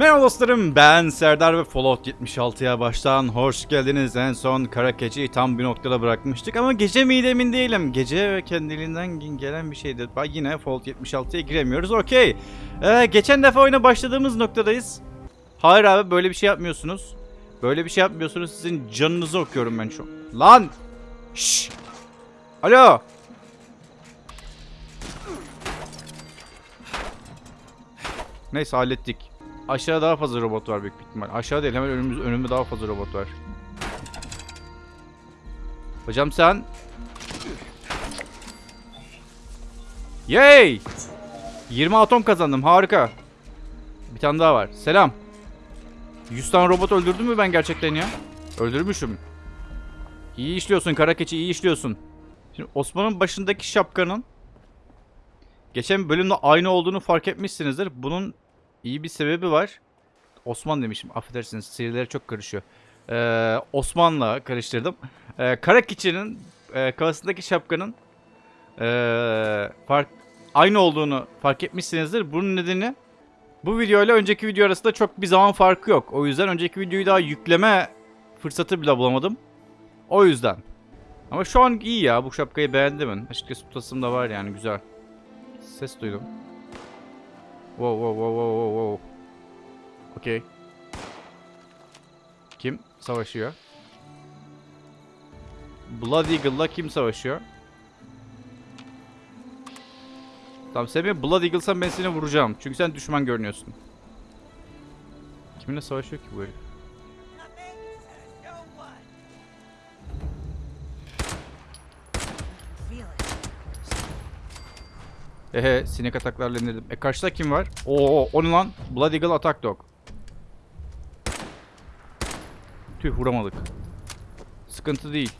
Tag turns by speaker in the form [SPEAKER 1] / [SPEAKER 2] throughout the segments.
[SPEAKER 1] Merhaba dostlarım ben Serdar ve Fallout 76'ya baştan hoş geldiniz. En son kara keçiyi tam bir noktada bırakmıştık ama gece miydi emin değilim. Gece ve kendiliğinden gelen bir şeydi. Yine Fallout 76'ya giremiyoruz okey. Ee, geçen defa oyuna başladığımız noktadayız. Hayır abi böyle bir şey yapmıyorsunuz. Böyle bir şey yapmıyorsunuz sizin canınızı okuyorum ben şu an. Lan! Şşş! Alo! Neyse hallettik. Aşağıda daha fazla robot var büyük ihtimal. Aşağı değil hemen önümüz, önümde daha fazla robot var. Hocam sen... Yay! 20 atom kazandım harika. Bir tane daha var. Selam. 100 tane robot öldürdüm mü ben gerçekten ya? Öldürmüşüm. İyi işliyorsun kara keçi iyi işliyorsun. Şimdi Osman'ın başındaki şapkanın geçen bölümde aynı olduğunu fark etmişsinizdir. Bunun iyi bir sebebi var. Osman demişim affedersiniz serileri çok karışıyor. Ee, Osman'la karıştırdım. Ee, kara keçinin e, kafasındaki şapkanın e, fark aynı olduğunu fark etmişsinizdir. Bunun nedeni bu video ile önceki video arasında çok bir zaman farkı yok. O yüzden önceki videoyu daha yükleme fırsatı bile bulamadım. O yüzden. Ama şu an iyi ya. Bu şapkayı beğendim ben. Açıkçası tutasım da var yani güzel. Ses duydum. Wow wow wow wow wow. Okey. Kim savaşıyor? Blood Eagle'la kim savaşıyor? Tamam sen beni Blood Eagle'san ben seni vuracağım. Çünkü sen düşman görünüyorsun. Kiminle savaşıyor ki bu herif? Ehe sinek ataklarla indirdim. E karşıda kim var? Oo o ne lan? Blood Eagle Attack Dog. Tüh vuramadık. Sıkıntı değil.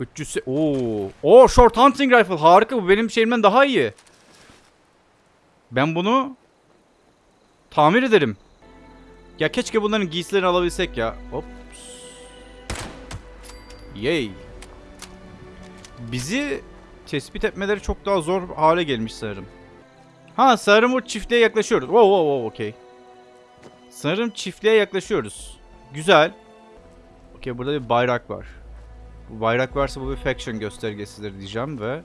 [SPEAKER 1] 300 se- Oo. Oo short hunting rifle harika bu benim şeyimden daha iyi. Ben bunu tamir ederim. Ya keşke bunların giysilerini alabilsek ya. Hop. Yay. Bizi tespit etmeleri çok daha zor hale gelmiş sanırım. Ha sanırım o çiftliğe yaklaşıyoruz. Wow wow wow okey. Sanırım çiftliğe yaklaşıyoruz. Güzel. Okey burada bir bayrak var. Bu bayrak varsa bu bir faction göstergesidir diyeceğim ve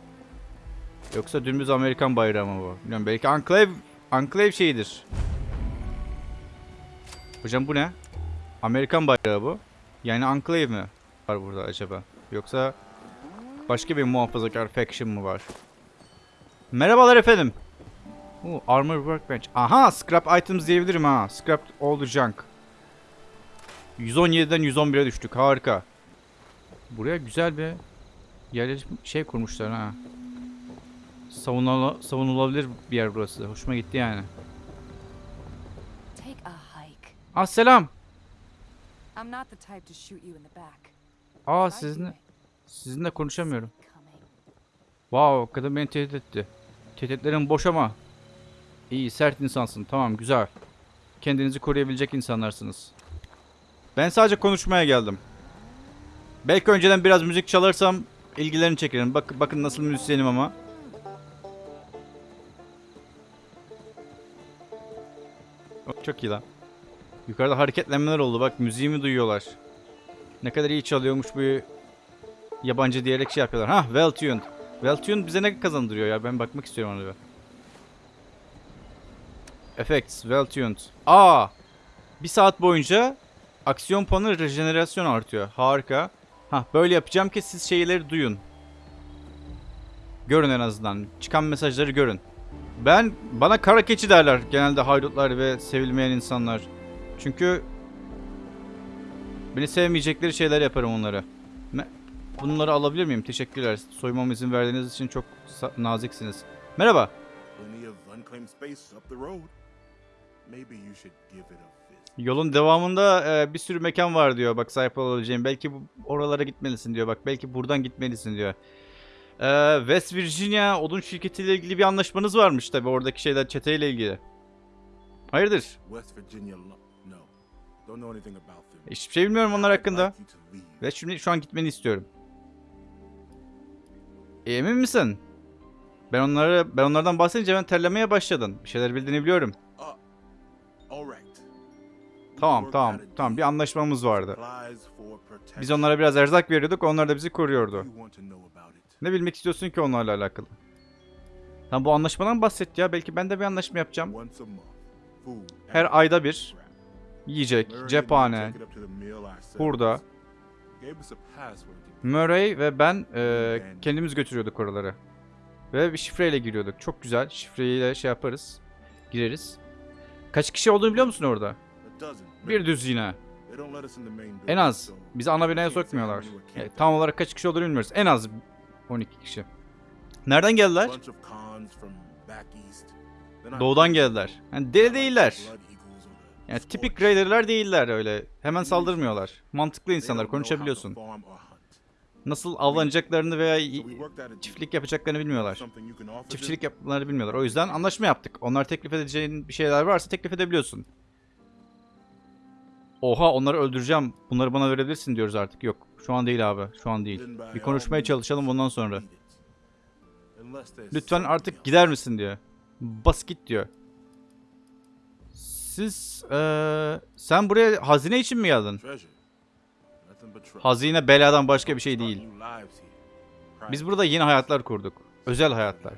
[SPEAKER 1] yoksa dümdüz Amerikan bayrağı mı bu? Bilmiyorum belki Enclave Enclave şeyidir. Hocam bu ne? Amerikan bayrağı bu. Yani Enclave mi var burada acaba? Yoksa başka bir muhafazakar faction mı var? Merhabalar efendim. Oo, armor workbench. Aha scrap items diyebilirim ha. Scrap the junk. 117'den 111'e düştük. Harika. Buraya güzel bir yerleşim şey kurmuşlar ha. Savunula, savunulabilir bir yer burası. Hoşuma gitti yani. Ah selam. Aa
[SPEAKER 2] I do
[SPEAKER 1] sizinle konuşamıyorum. Wow kadın beni tehdit etti. Tehditlerin boş ama. İyi sert insansın tamam güzel. Kendinizi koruyabilecek insanlarsınız. Ben sadece konuşmaya geldim. Belki önceden biraz müzik çalarsam ilgilerini çekerim. Bak, bakın nasıl müzisyenim ama. Çok iyi lan. Yukarıda hareketlenmeler oldu. Bak müziğimi duyuyorlar. Ne kadar iyi çalıyormuş bu yabancı diyerek şey yapıyorlar. Ha well tuned. Well tuned bize ne kazandırıyor ya? Ben bakmak istiyorum ona bir. Effects well tuned. Aa! Bir saat boyunca aksiyon puanı rejenerasyon artıyor. Harika. Ha böyle yapacağım ki siz şeyleri duyun. Görün en azından. Çıkan mesajları görün. Ben bana kara keçi derler genelde haydutlar ve sevilmeyen insanlar. Çünkü beni sevmeyecekleri şeyler yaparım onlara. Bunları alabilir miyim? Teşekkürler. Soymama izin verdiğiniz için çok naziksiniz. Merhaba. Yolun devamında e, bir sürü mekan var diyor. Bak sahip olabileceğim. Belki bu, oralara gitmelisin diyor. Bak belki buradan gitmelisin diyor. E, West Virginia odun şirketiyle ilgili bir anlaşmanız varmış tabi oradaki şeyler çeteyle ilgili. Hayırdır?
[SPEAKER 3] West Virginia.
[SPEAKER 1] Hiçbir şey bilmiyorum onlar hakkında. Ve şimdi şu an gitmeni istiyorum. E, emin misin? Ben onları ben onlardan bahsedince ben terlemeye başladın. Bir şeyler bildiğini biliyorum. Tamam tamam tamam bir anlaşmamız vardı. Biz onlara biraz erzak veriyorduk onlar da bizi koruyordu. Ne bilmek istiyorsun ki onlarla alakalı? Tam bu anlaşmadan bahset ya. Belki ben de bir anlaşma yapacağım. Her ayda bir yiyecek, cephane, hurda. Murray ve ben e, kendimiz götürüyorduk oraları. Ve bir şifreyle giriyorduk. Çok güzel. Şifreyle şey yaparız. Gireriz. Kaç kişi olduğunu biliyor musun orada? Bir düz yine.
[SPEAKER 3] They don't let us in the main
[SPEAKER 1] En az. Bizi ana binaya sokmuyorlar. Yani
[SPEAKER 3] camped
[SPEAKER 1] tam olarak kaç kişi olduğunu bilmiyoruz. En az 12 kişi. Nereden geldiler? Doğudan geldiler. Yani deli değiller. Yani tipik
[SPEAKER 3] scorch.
[SPEAKER 1] Raider'lar değiller öyle. Hemen saldırmıyorlar. Mantıklı insanlar. Konuşabiliyorsun. Nasıl avlanacaklarını veya çiftlik yapacaklarını bilmiyorlar. Çiftçilik yapmalarını bilmiyorlar. O yüzden anlaşma yaptık. Onlar teklif edeceğin bir şeyler varsa teklif edebiliyorsun. Oha onları öldüreceğim. Bunları bana verebilirsin diyoruz artık. Yok. Şu an değil abi. Şu an değil. Bir konuşmaya çalışalım ondan sonra. Lütfen artık gider misin diyor. Bas git diyor. Siz eee, sen buraya hazine için mi geldin? Hazine beladan başka bir şey değil. Biz burada yeni hayatlar kurduk. Özel hayatlar.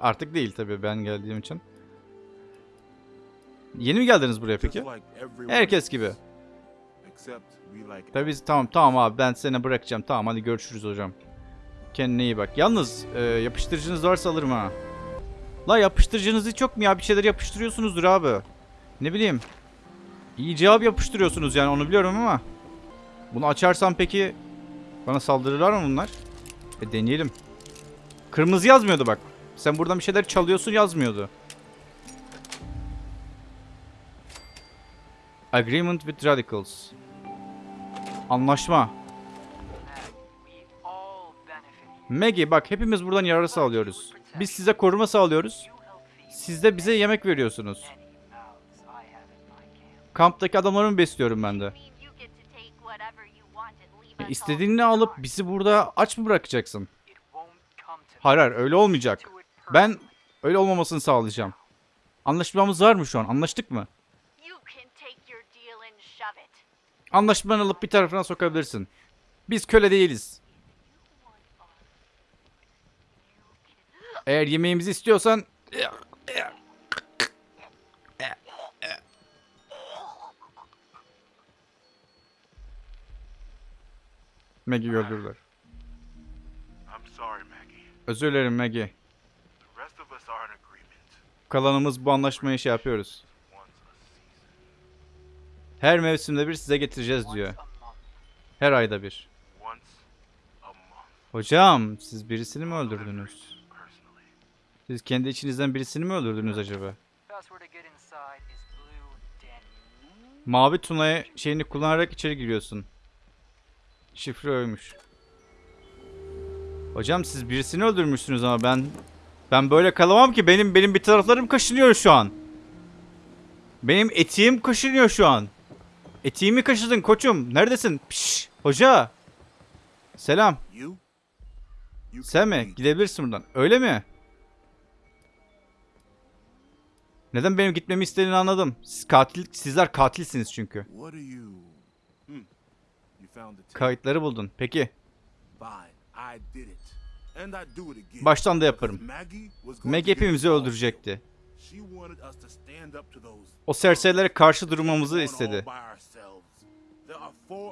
[SPEAKER 1] Artık değil tabii ben geldiğim için. Yeni mi geldiniz buraya peki? Herkes gibi. Tabii tamam tamam abi ben seni bırakacağım. Tamam hadi görüşürüz hocam. Kendine iyi bak. Yalnız e, yapıştırıcınız varsa alırım ha. La yapıştırıcınız hiç yok mu ya? Bir şeyler yapıştırıyorsunuzdur abi. Ne bileyim. İyi cevap yapıştırıyorsunuz yani onu biliyorum ama. Bunu açarsam peki bana saldırırlar mı bunlar? E deneyelim. Kırmızı yazmıyordu bak. Sen buradan bir şeyler çalıyorsun yazmıyordu. Agreement with Radicals. Anlaşma. Maggie bak hepimiz buradan yararı sağlıyoruz. Biz size koruma sağlıyoruz. Siz de bize yemek veriyorsunuz. Kamptaki adamları mı besliyorum ben de? İstediğini alıp bizi burada aç mı bırakacaksın? Hayır hayır öyle olmayacak. Ben öyle olmamasını sağlayacağım. Anlaşmamız var mı şu an? Anlaştık mı? Anlaşmanı alıp bir tarafına sokabilirsin. Biz köle değiliz. Eğer yemeğimizi istiyorsan... Maggie öldürdüler.
[SPEAKER 3] I'm sorry, Maggie.
[SPEAKER 1] Özür dilerim Maggie. Kalanımız bu anlaşmayı şey yapıyoruz. Her mevsimde bir size getireceğiz diyor. Her ayda bir. Hocam siz birisini mi öldürdünüz? Siz kendi içinizden birisini mi öldürdünüz acaba? Mavi Tuna'ya şeyini kullanarak içeri giriyorsun. Şifre oymuş. Hocam siz birisini öldürmüşsünüz ama ben ben böyle kalamam ki benim benim bir taraflarım kaşınıyor şu an. Benim etiğim kaşınıyor şu an. Etiğimi kaşıdın koçum. Neredesin? Piş, hoca. Selam. Sen mi? Gidebilirsin buradan. Öyle mi? Neden benim gitmemi istediğini anladım. Siz katil, sizler katilsiniz çünkü.
[SPEAKER 3] What are you? Hmm. You found the tape.
[SPEAKER 1] Kayıtları buldun. Peki. Baştan da yaparım.
[SPEAKER 3] Maggie
[SPEAKER 1] hepimizi öldürecekti. O serserilere karşı durmamızı istedi.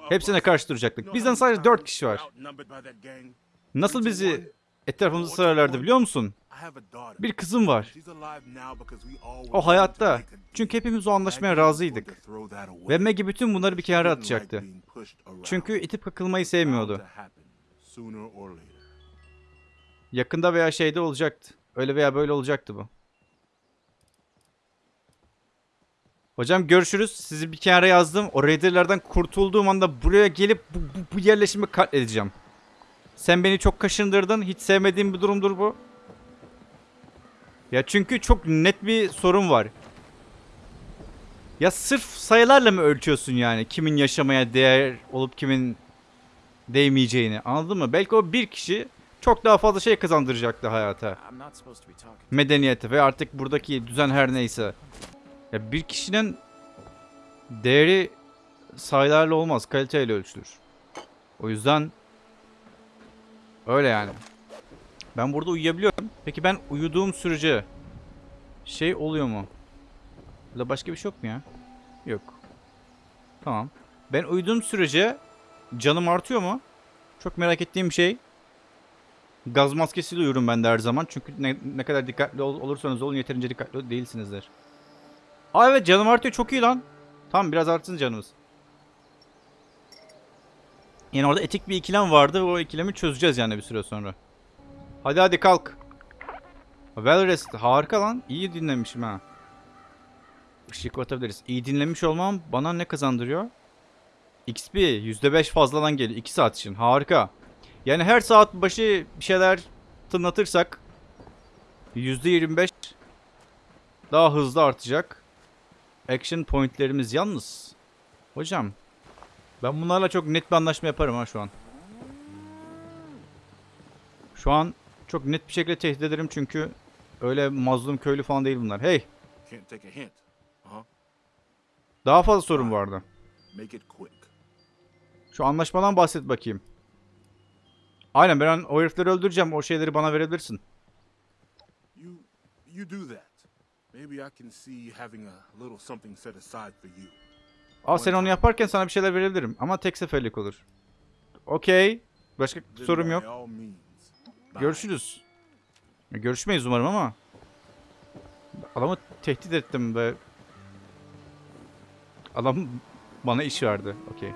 [SPEAKER 1] Hepsine karşı duracaktık. Bizden sadece dört kişi var. Nasıl bizi etrafımızı sararlardı biliyor musun? Bir kızım var. O hayatta. Çünkü hepimiz o anlaşmaya razıydık. Ve Maggie bütün bunları bir kenara atacaktı. Çünkü itip kakılmayı sevmiyordu. Yakında veya şeyde olacaktı. Öyle veya böyle olacaktı bu. Hocam görüşürüz. Sizi bir kenara yazdım. O Raider'lardan kurtulduğum anda buraya gelip bu, bu, bu yerleşimi katledeceğim. Sen beni çok kaşındırdın. Hiç sevmediğim bir durumdur bu. Ya çünkü çok net bir sorun var. Ya sırf sayılarla mı ölçüyorsun yani kimin yaşamaya değer olup kimin değmeyeceğini anladın mı? Belki o bir kişi çok daha fazla şey kazandıracaktı hayata. Medeniyete ve artık buradaki düzen her neyse. Ya bir kişinin değeri sayılarla olmaz, kaliteyle ölçülür. O yüzden öyle yani. Ben burada uyuyabiliyorum. Peki ben uyuduğum sürece şey oluyor mu? Burada başka bir şey yok mu ya? Yok. Tamam. Ben uyuduğum sürece canım artıyor mu? Çok merak ettiğim şey. Gaz maskesiyle uyurum ben de her zaman. Çünkü ne, ne kadar dikkatli ol- olursanız olun yeterince dikkatli değilsinizdir. Aa evet canım artıyor çok iyi lan. Tamam biraz artsın canımız. Yani orada etik bir ikilem vardı ve o ikilemi çözeceğiz yani bir süre sonra. Hadi hadi kalk. Well rested. Harika lan. İyi dinlemişim ha. Işık atabiliriz. İyi dinlemiş olmam bana ne kazandırıyor? XP %5 fazladan geliyor 2 saat için. Harika. Yani her saat başı bir şeyler tınlatırsak %25 daha hızlı artacak. Action pointlerimiz yalnız. Hocam ben bunlarla çok net bir anlaşma yaparım ha şu an. Şu an çok net bir şekilde tehdit ederim çünkü öyle mazlum köylü falan değil bunlar. Hey.
[SPEAKER 3] Uh-huh.
[SPEAKER 1] daha fazla sorun vardı. Şu anlaşmadan bahset bakayım. Aynen ben o herifleri öldüreceğim. O şeyleri bana verebilirsin.
[SPEAKER 3] You you do that. Maybe I can see having a little something set aside for you.
[SPEAKER 1] Aa sen onu yaparken sana bir şeyler verebilirim. Ama tek seferlik olur. Okey. Başka sorum yok. Görüşürüz. Görüşmeyiz umarım ama. Adamı tehdit ettim ve... Adam bana iş verdi. Okey.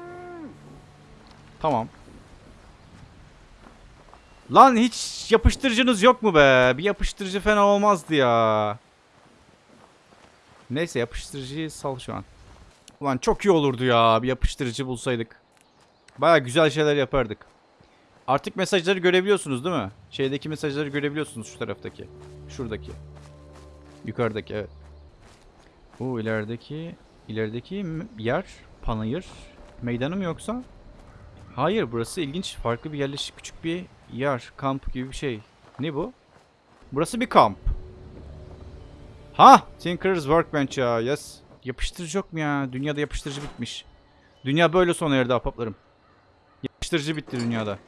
[SPEAKER 1] Tamam. Lan hiç yapıştırıcınız yok mu be? Bir yapıştırıcı fena olmazdı ya. Neyse yapıştırıcıyı sal şu an. Ulan çok iyi olurdu ya bir yapıştırıcı bulsaydık. Baya güzel şeyler yapardık. Artık mesajları görebiliyorsunuz değil mi? Şeydeki mesajları görebiliyorsunuz şu taraftaki. Şuradaki. Yukarıdaki evet. Bu ilerideki ilerideki yer panayır meydanı mı yoksa? Hayır burası ilginç farklı bir yerleşik küçük bir yer kamp gibi bir şey. Ne bu? Burası bir kamp. Ha Tinker's Workbench ya yes. Yapıştırıcı yok mu ya? Dünyada yapıştırıcı bitmiş. Dünya böyle sona erdi ahbaplarım. Yapıştırıcı bitti dünyada.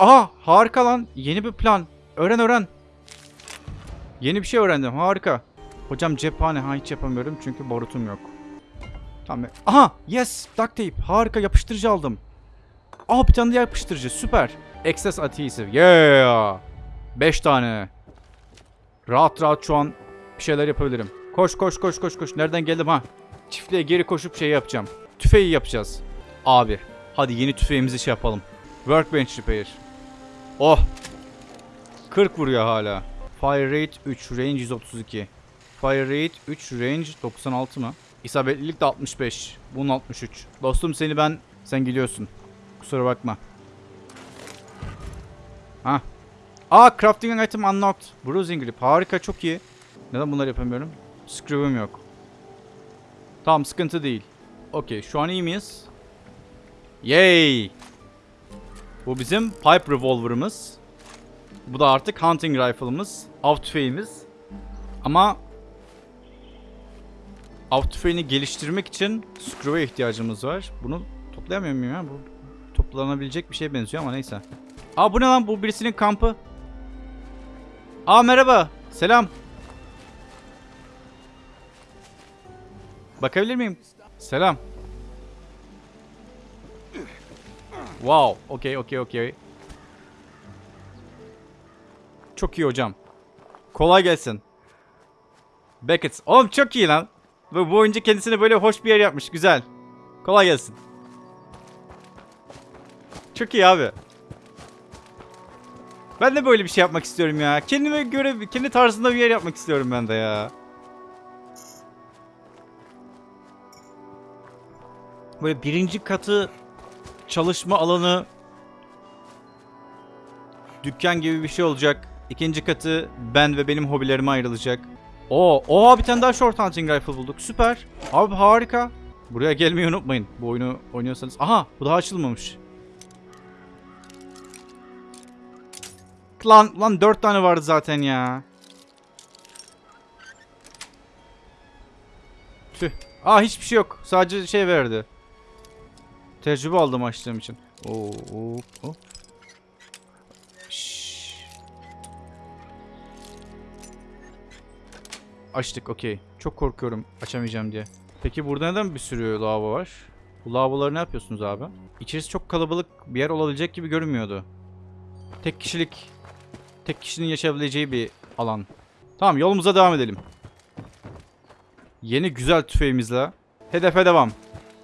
[SPEAKER 1] Aha harika lan. Yeni bir plan. Öğren öğren. Yeni bir şey öğrendim. Harika. Hocam cephane. Ha hiç yapamıyorum çünkü barutum yok. Tamam. Aha yes duct tape. Harika yapıştırıcı aldım. Aa bir tane daha yapıştırıcı. Süper. Excess adhesive. Yeah. 5 tane. Rahat rahat şu an bir şeyler yapabilirim. Koş koş koş koş koş. Nereden geldim ha? Çiftliğe geri koşup şey yapacağım. Tüfeği yapacağız. Abi. Hadi yeni tüfeğimizi şey yapalım. Workbench repair. Oh. 40 vuruyor hala. Fire rate 3, range 132. Fire rate 3, range 96 mı? İsabetlilik de 65. Bunun 63. Dostum seni ben... Sen gidiyorsun. Kusura bakma. Ha. Aa crafting item unlocked. Bruising grip. Harika çok iyi. Neden bunları yapamıyorum? Screw'um yok. Tamam sıkıntı değil. Okey şu an iyi miyiz? Yay! Bu bizim pipe revolver'ımız. Bu da artık hunting rifle'ımız. Av tüfeğimiz. Ama av tüfeğini geliştirmek için screw'e ihtiyacımız var. Bunu toplayamıyor muyum ya? Bu toplanabilecek bir şeye benziyor ama neyse. Aa bu ne lan? Bu birisinin kampı. Aa merhaba. Selam. Bakabilir miyim? Selam. Wow. Okey okey okey. Çok iyi hocam. Kolay gelsin. Beckett. Oğlum çok iyi lan. Bu, bu oyuncu kendisine böyle hoş bir yer yapmış. Güzel. Kolay gelsin. Çok iyi abi. Ben de böyle bir şey yapmak istiyorum ya. Kendime göre, kendi tarzında bir yer yapmak istiyorum ben de ya. Böyle birinci katı çalışma alanı dükkan gibi bir şey olacak. İkinci katı ben ve benim hobilerime ayrılacak. Oo, oha bir tane daha short hunting rifle bulduk. Süper. Abi harika. Buraya gelmeyi unutmayın. Bu oyunu oynuyorsanız. Aha bu daha açılmamış. Lan lan 4 tane vardı zaten ya. Tüh. Aa hiçbir şey yok. Sadece şey verdi. Tecrübe aldım açtığım için. Oo, oo, oo. Açtık okey. Çok korkuyorum açamayacağım diye. Peki burada neden bir sürü lavabo var? Bu lavaboları ne yapıyorsunuz abi? İçerisi çok kalabalık bir yer olabilecek gibi görünmüyordu. Tek kişilik, tek kişinin yaşayabileceği bir alan. Tamam yolumuza devam edelim. Yeni güzel tüfeğimizle hedefe devam.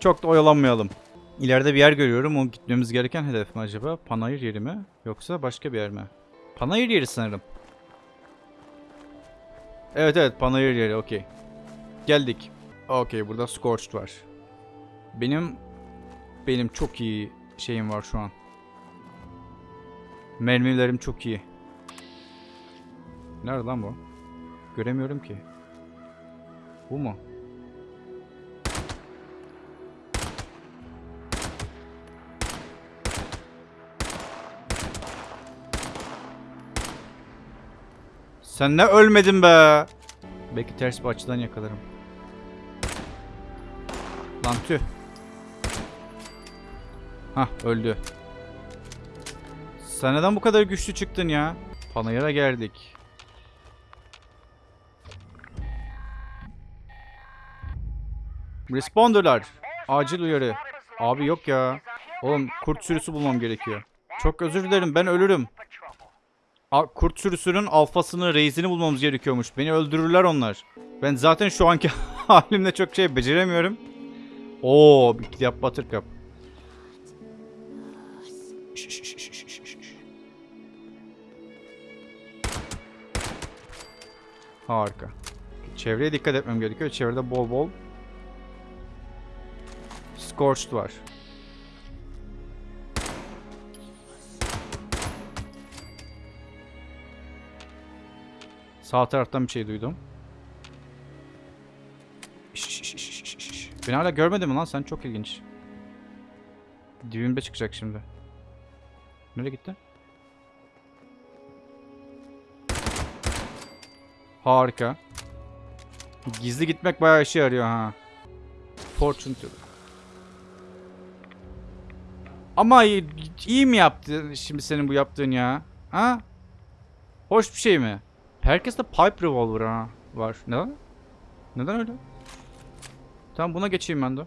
[SPEAKER 1] Çok da oyalanmayalım. İleride bir yer görüyorum. O gitmemiz gereken hedef mi acaba? Panayır yeri mi? Yoksa başka bir yer mi? Panayır yeri sanırım. Evet evet panayır yeri okey. Geldik. Okey burada Scorched var. Benim benim çok iyi şeyim var şu an. Mermilerim çok iyi. Nerede lan bu? Göremiyorum ki. Bu mu? Sen ne ölmedin be? Belki ters bir açıdan yakalarım. Lan tüh. Hah öldü. Sen neden bu kadar güçlü çıktın ya? Panayır'a geldik. Responder'lar. Acil uyarı. Abi yok ya. Oğlum kurt sürüsü bulmam gerekiyor. Çok özür dilerim ben ölürüm. Kurt sürüsünün alfasını, reisini bulmamız gerekiyormuş. Beni öldürürler onlar. Ben zaten şu anki halimle çok şey beceremiyorum. Oo, bir yap şş, şş. Harika. Çevreye dikkat etmem gerekiyor. Çevrede bol bol Scorched var. Sağ taraftan bir şey duydum. Şş. Beni hala görmedin mi lan? Sen çok ilginç. Dibimde çıkacak şimdi. Nereye gitti? Harika. Gizli gitmek bayağı işe yarıyor ha. Fortune teller. Ama iyi, iyi mi yaptı şimdi senin bu yaptığın ya? Ha? Hoş bir şey mi? Herkeste pipe revolver ha var. Neden? Neden öyle? Tamam buna geçeyim ben de.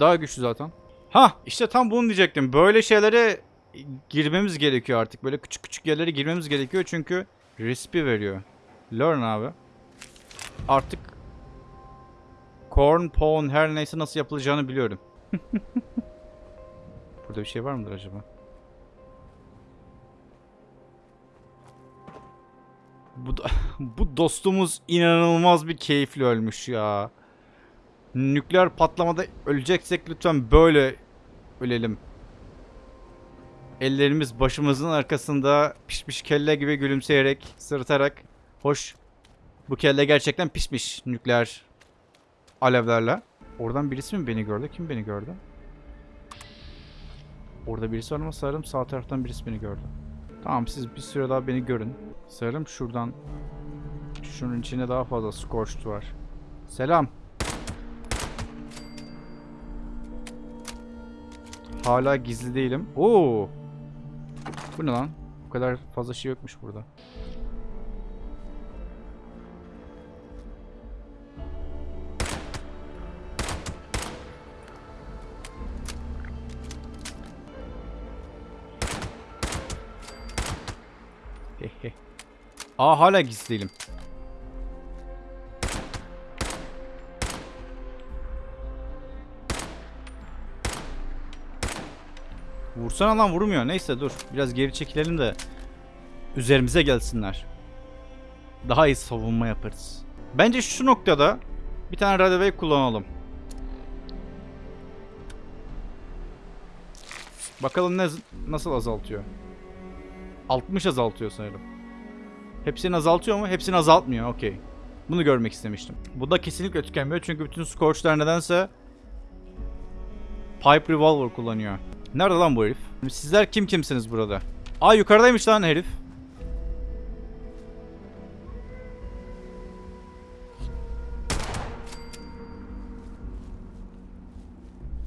[SPEAKER 1] Daha güçlü zaten. Ha işte tam bunu diyecektim. Böyle şeylere girmemiz gerekiyor artık. Böyle küçük küçük yerlere girmemiz gerekiyor çünkü recipe veriyor. Learn abi. Artık corn pawn her neyse nasıl yapılacağını biliyorum. Burada bir şey var mıdır acaba? Bu, bu dostumuz inanılmaz bir keyifli ölmüş ya. Nükleer patlamada öleceksek lütfen böyle ölelim. Ellerimiz başımızın arkasında pişmiş kelle gibi gülümseyerek, sırıtarak. Hoş. Bu kelle gerçekten pişmiş nükleer alevlerle. Oradan birisi mi beni gördü? Kim beni gördü? Orada birisi var ama sanırım sağ taraftan birisi beni gördü. Tamam siz bir süre daha beni görün. Sanırım şuradan şunun içinde daha fazla scorched var. Selam. Hala gizli değilim. Oo. Bu ne lan? Bu kadar fazla şey yokmuş burada. Aa hala gizli değilim. Vursana lan vurmuyor. Neyse dur. Biraz geri çekilelim de üzerimize gelsinler. Daha iyi savunma yaparız. Bence şu noktada bir tane radio wave kullanalım. Bakalım ne nasıl azaltıyor. 60 azaltıyor sanırım. Hepsini azaltıyor mu? Hepsini azaltmıyor. Okey. Bunu görmek istemiştim. Bu da kesinlikle tükenmiyor. Çünkü bütün Scorch'lar nedense Pipe Revolver kullanıyor. Nerede lan bu herif? Sizler kim kimsiniz burada? Aa yukarıdaymış lan herif.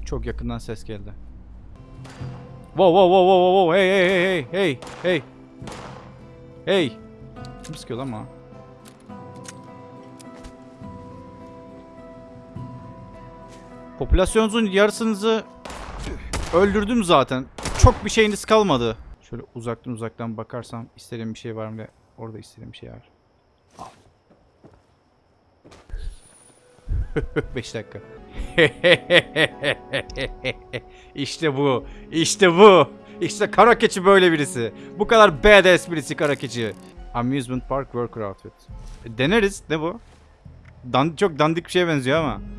[SPEAKER 1] Çok yakından ses geldi. Wow wow wow wow wow hey hey hey hey hey hey hey kim sıkıyor lan bana? Popülasyonunuzun yarısınızı öldürdüm zaten. Çok bir şeyiniz kalmadı. Şöyle uzaktan uzaktan bakarsam istediğim bir şey var mı? Orada istediğim bir şey var. 5 dakika. işte bu. İşte bu. İşte kara keçi böyle birisi. Bu kadar badass birisi kara keçi. Amusement Park Worker Outfit. E, deneriz. Ne bu? Dan çok dandik bir şeye benziyor ama.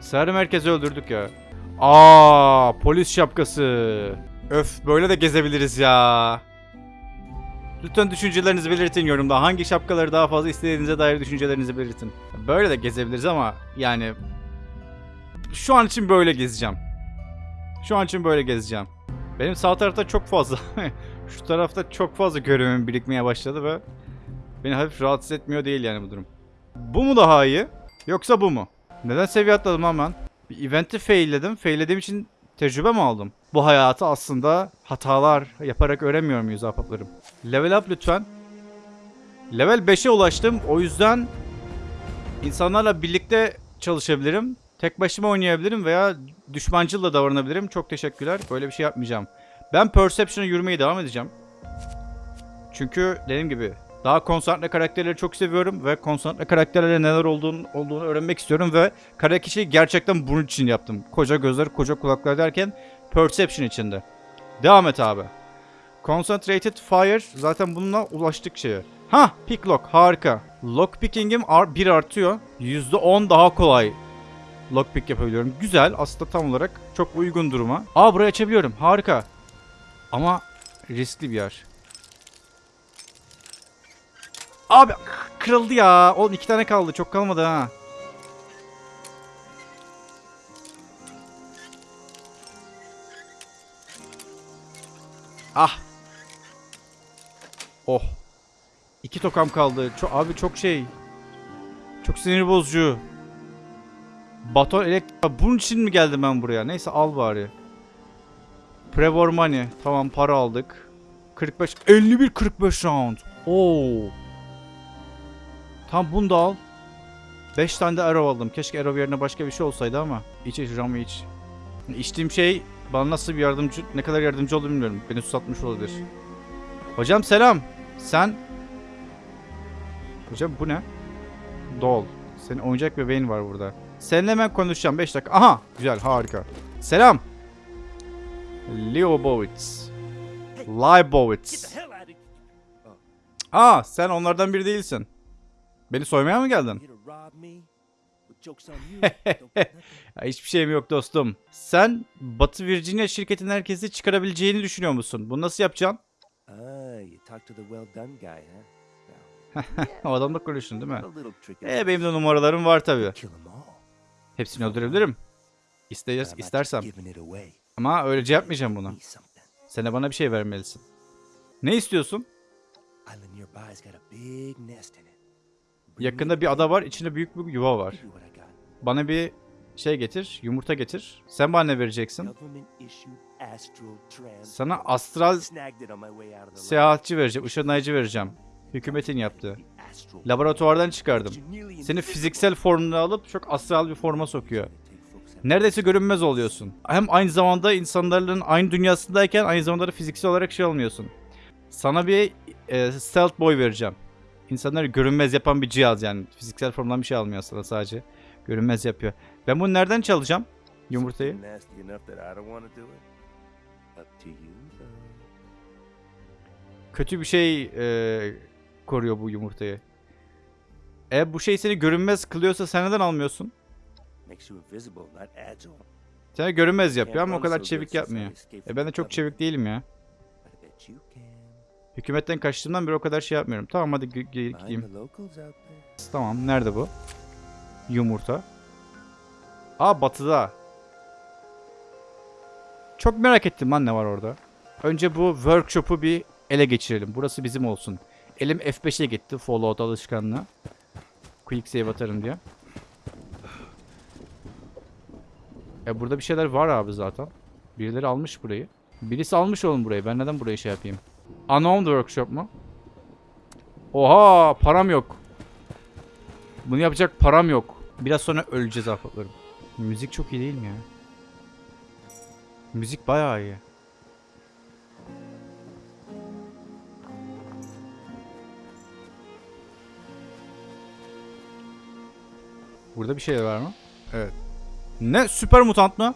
[SPEAKER 1] Sarı merkezi öldürdük ya. Aa, polis şapkası. Öf, böyle de gezebiliriz ya. Lütfen düşüncelerinizi belirtin yorumda. Hangi şapkaları daha fazla istediğinize dair düşüncelerinizi belirtin. Böyle de gezebiliriz ama yani şu an için böyle gezeceğim. Şu an için böyle gezeceğim. Benim sağ tarafta çok fazla şu tarafta çok fazla görevim birikmeye başladı ve beni hafif rahatsız etmiyor değil yani bu durum. Bu mu daha iyi? Yoksa bu mu? Neden seviye atladım ben? Bir event'i failledim. Faillediğim için tecrübe mi aldım? Bu hayatı aslında hatalar yaparak öğrenmiyor muyuz ahbaplarım? Level up lütfen. Level 5'e ulaştım. O yüzden insanlarla birlikte çalışabilirim. Tek başıma oynayabilirim veya düşmancıl da davranabilirim. Çok teşekkürler. Böyle bir şey yapmayacağım. Ben Perception'a yürümeye devam edeceğim. Çünkü dediğim gibi daha konsantre karakterleri çok seviyorum ve konsantre karakterlere neler olduğunu, olduğunu öğrenmek istiyorum ve kara kişiyi gerçekten bunun için yaptım. Koca gözler, koca kulaklar derken Perception içinde. Devam et abi. Concentrated Fire zaten bununla ulaştık şeye. Ha, Pick Lock harika. Lockpicking'im ar- bir artıyor. %10 daha kolay lockpick yapabiliyorum. Güzel aslında tam olarak çok uygun duruma. Aa burayı açabiliyorum harika. Ama riskli bir yer. Abi kırıldı ya. Oğlum iki tane kaldı. Çok kalmadı ha. Ah. Oh. İki tokam kaldı. Çok, abi çok şey. Çok sinir bozucu. Baton elektrik... Bunun için mi geldim ben buraya? Neyse al bari. Prevor money. Tamam para aldık. 45... 51 45 round. Oo. Tam bunu da al. 5 tane de arrow aldım. Keşke arrow yerine başka bir şey olsaydı ama. İç iç ram iç. İçtiğim şey bana nasıl bir yardımcı, ne kadar yardımcı oldu bilmiyorum. Beni susatmış olabilir. Hocam selam. Sen... Hocam bu ne? Dol. Senin oyuncak bebeğin var burada. Seninle hemen konuşacağım. 5 dakika. Aha. Güzel. Harika. Selam. Leo Bowitz. Leibowitz. Aa sen onlardan biri değilsin. Beni soymaya mı geldin? Hiçbir şeyim yok dostum. Sen Batı Virginia şirketin herkesi çıkarabileceğini düşünüyor musun? Bunu nasıl yapacaksın? O adamla konuştun değil mi? E benim de numaralarım var tabii. Hepsini öldürebilirim. İsteyes, istersem. Ama öylece yapmayacağım bunu. Sen de bana bir şey vermelisin. Ne istiyorsun? Yakında bir ada var, içinde büyük bir yuva var. Bana bir şey getir, yumurta getir. Sen bana ne vereceksin? Sana astral seyahatçi vereceğim, ışınlayıcı vereceğim. Hükümetin yaptığı. Laboratuvardan çıkardım. Seni fiziksel formuna alıp çok astral bir forma sokuyor. Neredeyse görünmez oluyorsun. Hem aynı zamanda insanların aynı dünyasındayken aynı zamanda da fiziksel olarak şey olmuyorsun. Sana bir e, stealth boy vereceğim. İnsanları görünmez yapan bir cihaz yani. Fiziksel formdan bir şey almıyor sana sadece. Görünmez yapıyor. Ben bunu nereden çalacağım? Yumurtayı. Kötü bir şey e, koruyor bu yumurtayı. E bu şey seni görünmez kılıyorsa sen neden almıyorsun? Seni görünmez yapıyor ama o kadar çevik yapmıyor. E ben de çok çevik değilim ya. Hükümetten kaçtığımdan beri o kadar şey yapmıyorum. Tamam hadi gideyim. Tamam nerede bu? Yumurta. Aa batıda. Çok merak ettim lan ne var orada. Önce bu workshop'u bir ele geçirelim. Burası bizim olsun. Elim F5'e gitti Fallout alışkanlığı. Quick save atarım diye. E burada bir şeyler var abi zaten. Birileri almış burayı. Birisi almış oğlum burayı. Ben neden burayı şey yapayım? Unknown workshop mu? Oha param yok. Bunu yapacak param yok. Biraz sonra öleceğiz ahbaplarım. Müzik çok iyi değil mi ya? Müzik bayağı iyi. Burada bir şey var mı? Evet. Ne? Süper mutant mı?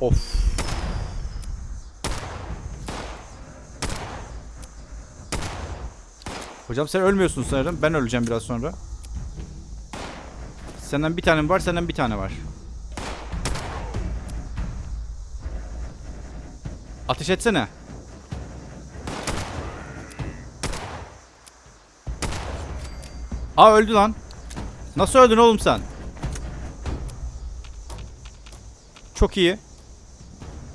[SPEAKER 1] Of. Hocam sen ölmüyorsun sanırım. Ben öleceğim biraz sonra. Senden bir tane var, senden bir tane var. Ateş etsene. Aa öldü lan. Nasıl öldün oğlum sen? Çok iyi.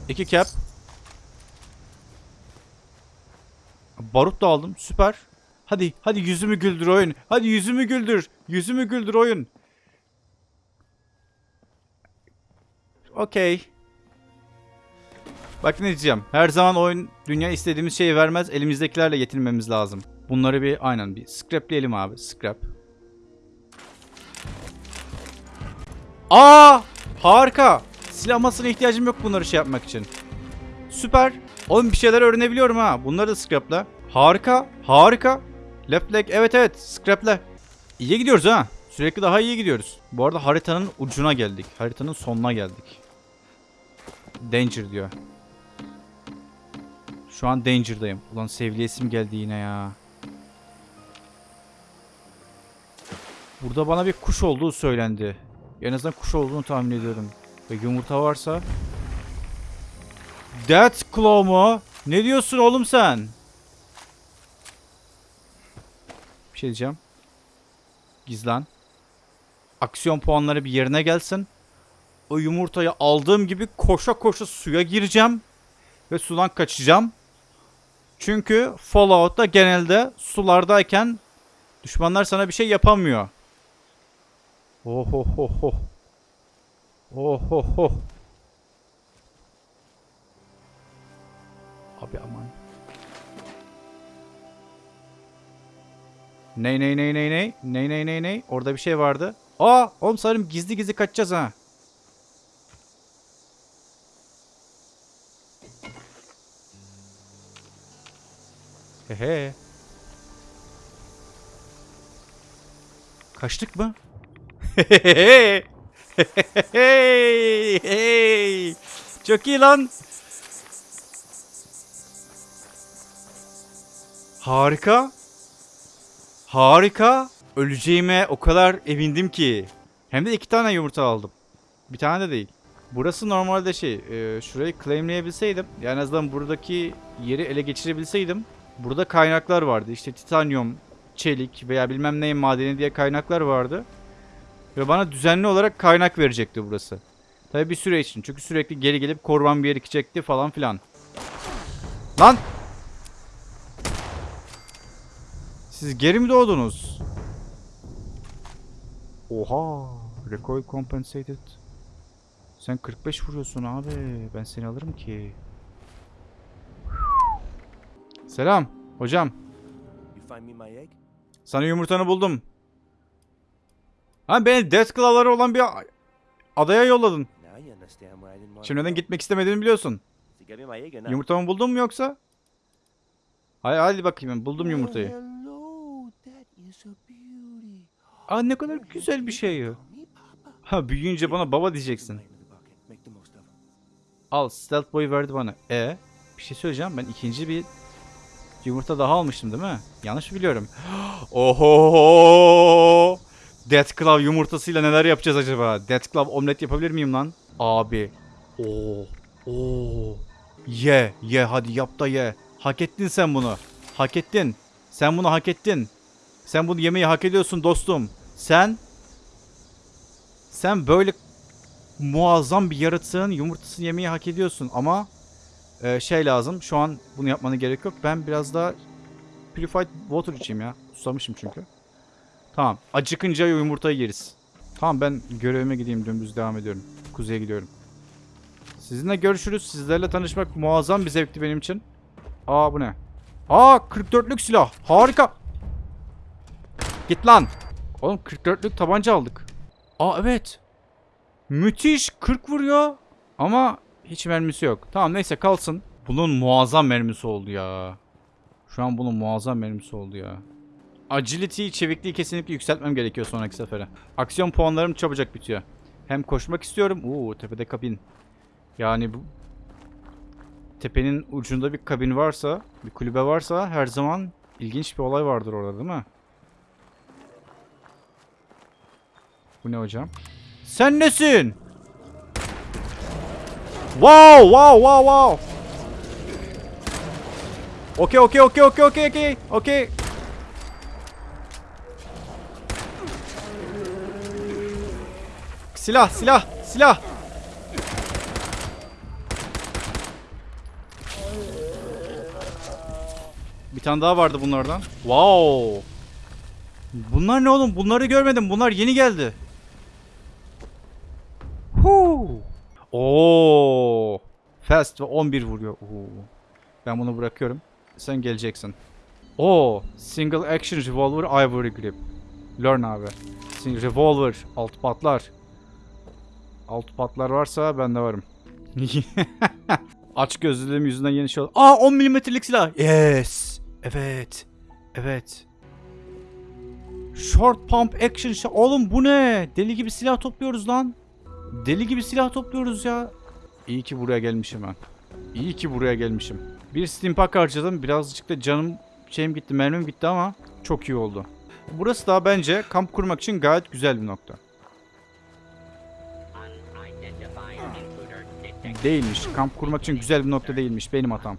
[SPEAKER 1] İki cap. Barut da aldım. Süper. Hadi, hadi yüzümü güldür oyun. Hadi yüzümü güldür. Yüzümü güldür oyun. Okey. Bak ne diyeceğim. Her zaman oyun dünya istediğimiz şeyi vermez. Elimizdekilerle yetinmemiz lazım. Bunları bir aynen bir scrapleyelim abi. Scrap. Aa! Harika. Silah ihtiyacım yok bunları şey yapmak için. Süper. Oğlum bir şeyler öğrenebiliyorum ha. Bunları da scrapla. Harika. Harika. Left leg. Evet evet. Scrapla. İyi gidiyoruz ha. Sürekli daha iyi gidiyoruz. Bu arada haritanın ucuna geldik. Haritanın sonuna geldik. Danger diyor. Şu an Danger'dayım. Ulan sevgilesim geldi yine ya. Burada bana bir kuş olduğu söylendi. En azından kuş olduğunu tahmin ediyorum. Ve yumurta varsa... Death Claw mu? Ne diyorsun oğlum sen? Bir şey diyeceğim. Gizlen. Aksiyon puanları bir yerine gelsin. O yumurtayı aldığım gibi koşa koşa suya gireceğim. Ve sudan kaçacağım. Çünkü Fallout'ta genelde sulardayken düşmanlar sana bir şey yapamıyor. Oh oh oh oh. Oh oh oh. Abi aman. Ney ney ney ney ney? Ney ney ney ney? Orada bir şey vardı. Aa, oğlum sanırım gizli gizli kaçacağız ha. Hehe. Kaçtık mı? Hey! Hey! Çok iyi lan. Harika. Harika. Öleceğime o kadar emindim ki. Hem de iki tane yumurta aldım. Bir tane de değil. Burası normalde şey, e, şurayı claimleyebilseydim, yani en azından buradaki yeri ele geçirebilseydim, burada kaynaklar vardı. İşte titanyum, çelik veya bilmem neyin madeni diye kaynaklar vardı. Ve bana düzenli olarak kaynak verecekti burası. Tabi bir süre için. Çünkü sürekli geri gelip korban bir yer falan filan. Lan! Siz geri mi doğdunuz? Oha! Recoil compensated. Sen 45 vuruyorsun abi. Ben seni alırım ki. Selam hocam. Sana yumurtanı buldum. Ha beni Death olan bir adaya yolladın. Şimdi neden gitmek istemediğini biliyorsun. Yumurtamı buldun mu yoksa? Hadi, hadi bakayım buldum yumurtayı. Aa ne kadar güzel bir şey ya. Ha büyüyünce bana baba diyeceksin. Al stealth boyu verdi bana. E bir şey söyleyeceğim ben ikinci bir yumurta daha almıştım değil mi? Yanlış biliyorum? Oho! Death Claw yumurtasıyla neler yapacağız acaba? Death Claw omlet yapabilir miyim lan? Abi. Oo. Oo. Ye, ye hadi yap da ye. Hak ettin sen bunu. Hak ettin. Sen bunu hak ettin. Sen bunu yemeyi hak ediyorsun dostum. Sen sen böyle muazzam bir yaratığın yumurtasını yemeyi hak ediyorsun ama e, şey lazım. Şu an bunu yapmana gerek yok. Ben biraz daha purified water içeyim ya. Susamışım çünkü. Tamam. Acıkınca yumurtayı yeriz. Tamam ben görevime gideyim dümdüz devam ediyorum. Kuzeye gidiyorum. Sizinle görüşürüz. Sizlerle tanışmak muazzam bir zevkti benim için. Aa bu ne? Aa 44'lük silah. Harika. Git lan. Oğlum 44'lük tabanca aldık. Aa evet. Müthiş 40 vuruyor. Ama hiç mermisi yok. Tamam neyse kalsın. Bunun muazzam mermisi oldu ya. Şu an bunun muazzam mermisi oldu ya. Agility, çevikliği kesinlikle yükseltmem gerekiyor sonraki sefere. Aksiyon puanlarım çabucak bitiyor. Hem koşmak istiyorum. Oo tepede kabin. Yani bu tepenin ucunda bir kabin varsa, bir kulübe varsa her zaman ilginç bir olay vardır orada değil mi? Bu ne hocam? Sen nesin? Wow, wow, wow, wow. Okey, okey, okey, okey, okey, okey, okey. Silah, silah, silah. Bir tane daha vardı bunlardan. Wow. Bunlar ne oğlum? Bunları görmedim. Bunlar yeni geldi. Huu. Oo. Fast ve 11 vuruyor. Oo. Ben bunu bırakıyorum. Sen geleceksin. Oo. Single action revolver ivory grip. Learn abi. Single revolver. Alt patlar. Alt patlar varsa ben de varım. Aç gözlülüğüm yüzünden yeni şey oldu. Aa 10 milimetrelik silah. Yes. Evet. Evet. Short pump action shot. Oğlum bu ne? Deli gibi silah topluyoruz lan. Deli gibi silah topluyoruz ya. İyi ki buraya gelmişim ben. İyi ki buraya gelmişim. Bir steampack harcadım. Birazcık da canım şeyim gitti, mermim gitti ama çok iyi oldu. Burası da bence kamp kurmak için gayet güzel bir nokta. Değilmiş. Kamp kurmak için güzel bir nokta değilmiş. Benim hatam.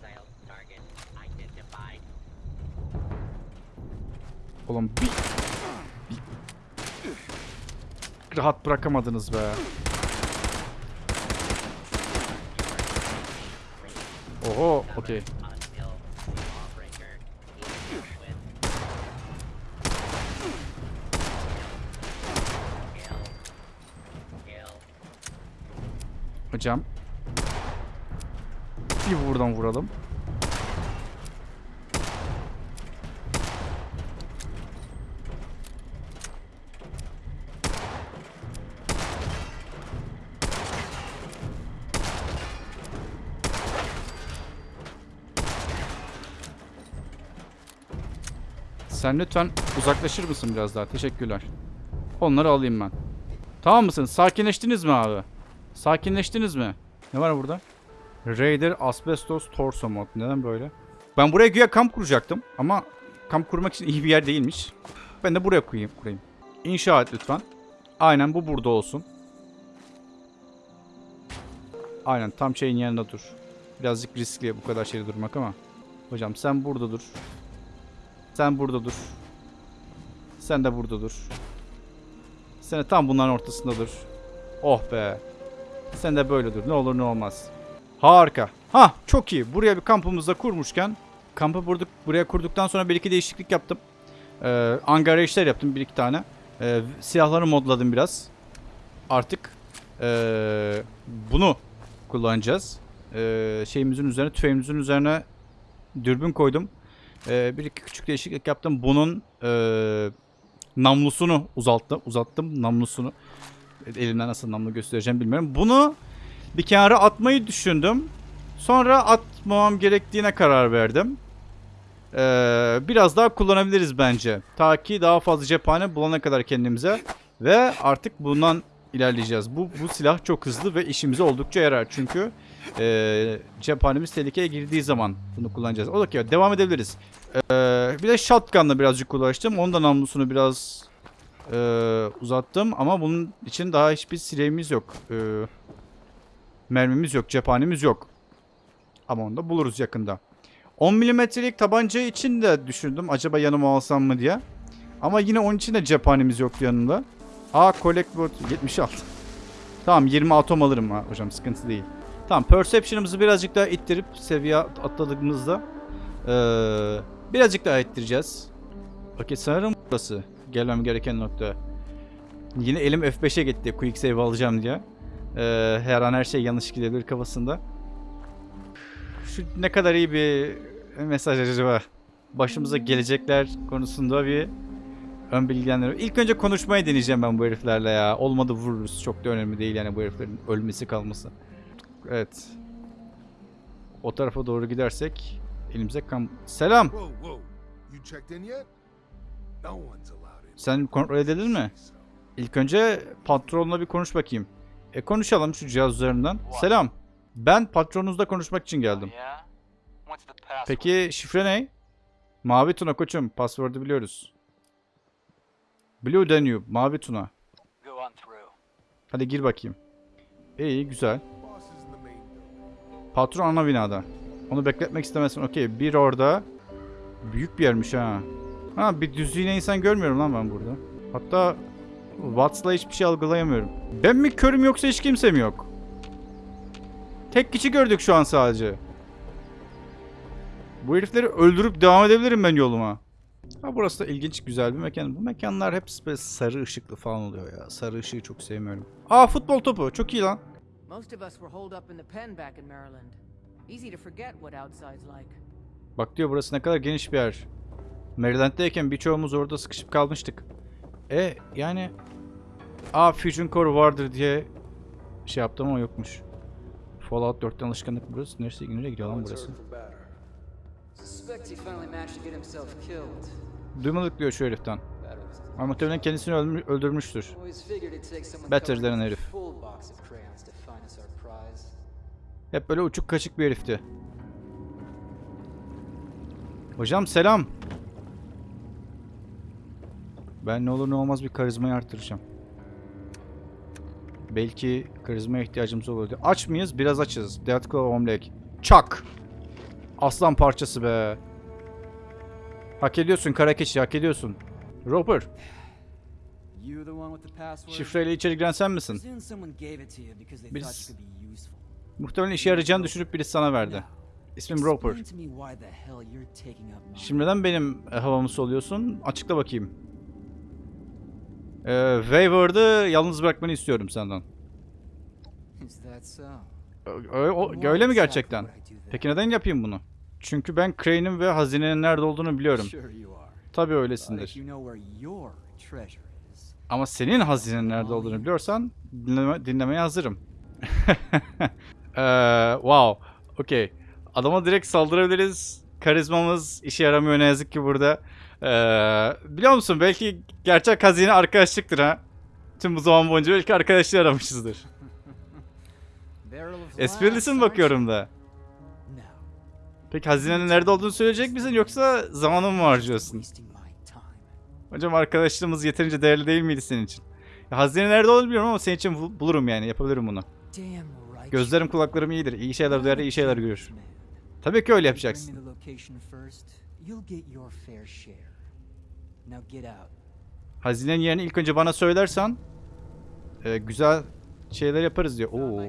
[SPEAKER 1] Oğlum bir... bir... Rahat bırakamadınız be. Oho, okey.
[SPEAKER 4] Until
[SPEAKER 1] Bir buradan vuralım. Sen lütfen uzaklaşır mısın biraz daha? Teşekkürler. Onları alayım ben. Tamam mısınız? Sakinleştiniz mi abi? Sakinleştiniz mi? Ne var burada? Raider Asbestos Torso Mod. Neden böyle? Ben buraya güya kamp kuracaktım ama kamp kurmak için iyi bir yer değilmiş. Ben de buraya koyayım. kurayım. İnşa et lütfen. Aynen bu burada olsun. Aynen tam şeyin yanında dur. Birazcık riskli bu kadar şeyde durmak ama. Hocam sen burada dur. Sen burada dur. Sen de burada dur. Sen de tam bunların ortasında dur. Oh be. Sen de böyle dur. Ne olur ne olmaz. Harika. Ha çok iyi. Buraya bir kampımızda kurmuşken kampı burduk, buraya kurduktan sonra bir iki değişiklik yaptım. Ee, angara işler yaptım bir iki tane. Ee, silahları modladım biraz. Artık ee, bunu kullanacağız. Ee, şeyimizin üzerine, tüfeğimizin üzerine dürbün koydum. Ee, bir iki küçük değişiklik yaptım. Bunun ee, namlusunu uzalttım, uzattım namlusunu. Elimden nasıl namlu göstereceğim bilmiyorum. Bunu bir kenara atmayı düşündüm. Sonra atmamam gerektiğine karar verdim. Ee, biraz daha kullanabiliriz bence. Ta ki daha fazla cephane bulana kadar kendimize. Ve artık bundan ilerleyeceğiz. Bu, bu silah çok hızlı ve işimize oldukça yarar. Çünkü ee, cephanemiz tehlikeye girdiği zaman bunu kullanacağız. O da devam edebiliriz. Ee, bir de shotgunla birazcık uğraştım. Onun da namlusunu biraz ee, uzattım. Ama bunun için daha hiçbir silahımız yok. Ee, mermimiz yok. Cephanemiz yok. Ama onu da buluruz yakında. 10 milimetrelik tabanca için de düşündüm. Acaba yanıma alsam mı diye. Ama yine onun için de cephanemiz yoktu yanında. Aa collect board 76. Tamam 20 atom alırım ha hocam sıkıntı değil. Tamam perception'ımızı birazcık daha ittirip seviye atladığımızda ee, birazcık daha ittireceğiz. Okey sanırım burası gelmem gereken nokta. Yine elim F5'e gitti quick save alacağım diye. Ee, her an her şey yanlış gidebilir kafasında. Şu ne kadar iyi bir mesaj acaba? Başımıza gelecekler konusunda bir ön bilgilendirme. İlk önce konuşmayı deneyeceğim ben bu heriflerle ya. Olmadı vururuz. Çok da önemli değil yani bu heriflerin ölmesi kalması. Evet. O tarafa doğru gidersek elimize kam... Selam. Sen kontrol edildin mi? İlk önce patronla bir konuş bakayım. E konuşalım şu cihaz üzerinden. Selam. Ben patronunuzla konuşmak için geldim.
[SPEAKER 5] Password?
[SPEAKER 1] Peki şifre ne? Mavi Tuna koçum. Password'u biliyoruz. Blue Danube. Mavi Tuna. Hadi gir bakayım. İyi güzel. Patron ana binada. Onu bekletmek istemezsin. Okey. Bir orada. Büyük bir yermiş ha. Ha bir düz yine insan görmüyorum lan ben burada. Hatta Watts'la hiçbir şey algılayamıyorum. Ben mi körüm yoksa hiç kimse mi yok? Tek kişi gördük şu an sadece. Bu herifleri öldürüp devam edebilirim ben yoluma. Ha burası da ilginç güzel bir mekan. Bu mekanlar hep böyle sarı ışıklı falan oluyor ya. Sarı ışığı çok sevmiyorum. Aa futbol topu. Çok iyi lan.
[SPEAKER 6] Most of us were holed up in the pen back in Maryland. Easy to forget what outside's like.
[SPEAKER 1] Bak diyor burası ne kadar geniş bir yer. Maryland'deyken birçoğumuz orada sıkışıp kalmıştık. E yani Aa Fusion Core vardır diye şey yaptım ama yokmuş. Fallout 4'ten alışkanlık burası. Neresi nereye gidiyor lan burası? Duymadık diyor şu heriften. Ama muhtemelen kendisini öldürmü- öldürmüştür. Better
[SPEAKER 7] a
[SPEAKER 1] herif. Hep böyle uçuk kaçık bir herifti. Hocam selam. Ben ne olur ne olmaz bir karizmayı arttıracağım. Belki karizmaya ihtiyacımız olur diye. Aç mıyız? Biraz açız. Death Claw Omlek. Çak! Aslan parçası be. Hak ediyorsun kara keçi hak ediyorsun. Roper, şifreyle içeri giren sen misin? Birisi-. Muhtemelen işe yarayacağını düşünüp birisi sana verdi. İsmim Roper. Şimdi neden benim e, havamı soluyorsun? Açıkla bakayım. Ee, Wayward'ı yalnız bırakmanı istiyorum senden. Öyle mi gerçekten? Peki neden yapayım bunu? Çünkü ben Crane'in ve hazinenin nerede olduğunu biliyorum. Tabii öylesindir. Ama senin hazinenin nerede olduğunu biliyorsan dinleme, dinlemeye hazırım. Ee, wow. Okey. Adama direkt saldırabiliriz. Karizmamız işe yaramıyor ne yazık ki burada. Ee, biliyor musun belki gerçek hazine arkadaşlıktır ha. Tüm bu zaman boyunca belki arkadaşlığı aramışızdır. Esprilisin bakıyorum da. Peki hazinenin nerede olduğunu söyleyecek misin yoksa zamanımı mı harcıyorsun? Hocam arkadaşlığımız yeterince değerli değil miydi senin için? Ya, hazine nerede olduğunu bilmiyorum ama senin için bul- bulurum yani yapabilirim bunu. Gözlerim kulaklarım iyidir. İyi şeyler duyar, iyi şeyler görür. Tabii ki öyle yapacaksın.
[SPEAKER 7] you'll get your fair share. Now get out.
[SPEAKER 1] Hazinenin yerini ilk önce bana söylersen e, güzel şeyler yaparız diyor. Oo.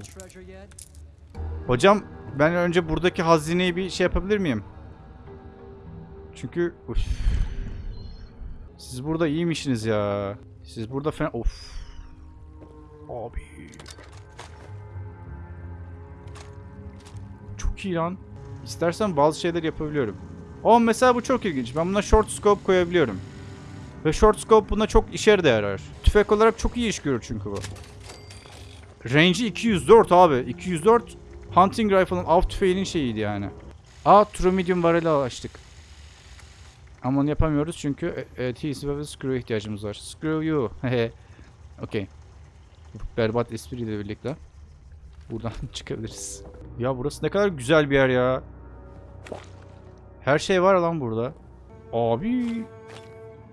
[SPEAKER 1] Hocam ben önce buradaki hazineyi bir şey yapabilir miyim? Çünkü Üf. Siz burada iyiymişsiniz ya. Siz burada fena... Of. Abi. Çok iyi lan. İstersen bazı şeyler yapabiliyorum. O mesela bu çok ilginç. Ben buna short scope koyabiliyorum. Ve short scope buna çok işe de yarar. Tüfek olarak çok iyi iş görür çünkü bu. Range'i 204 abi. 204 Hunting Rifle'ın av tüfeğinin şeyiydi yani. Aa True Medium barrel'i açtık. Ama onu yapamıyoruz çünkü e, e, ve Screw ihtiyacımız var. Screw you. Okey. Berbat espriyle birlikte. Buradan çıkabiliriz. Ya burası ne kadar güzel bir yer ya. Her şey var lan burada. Abi.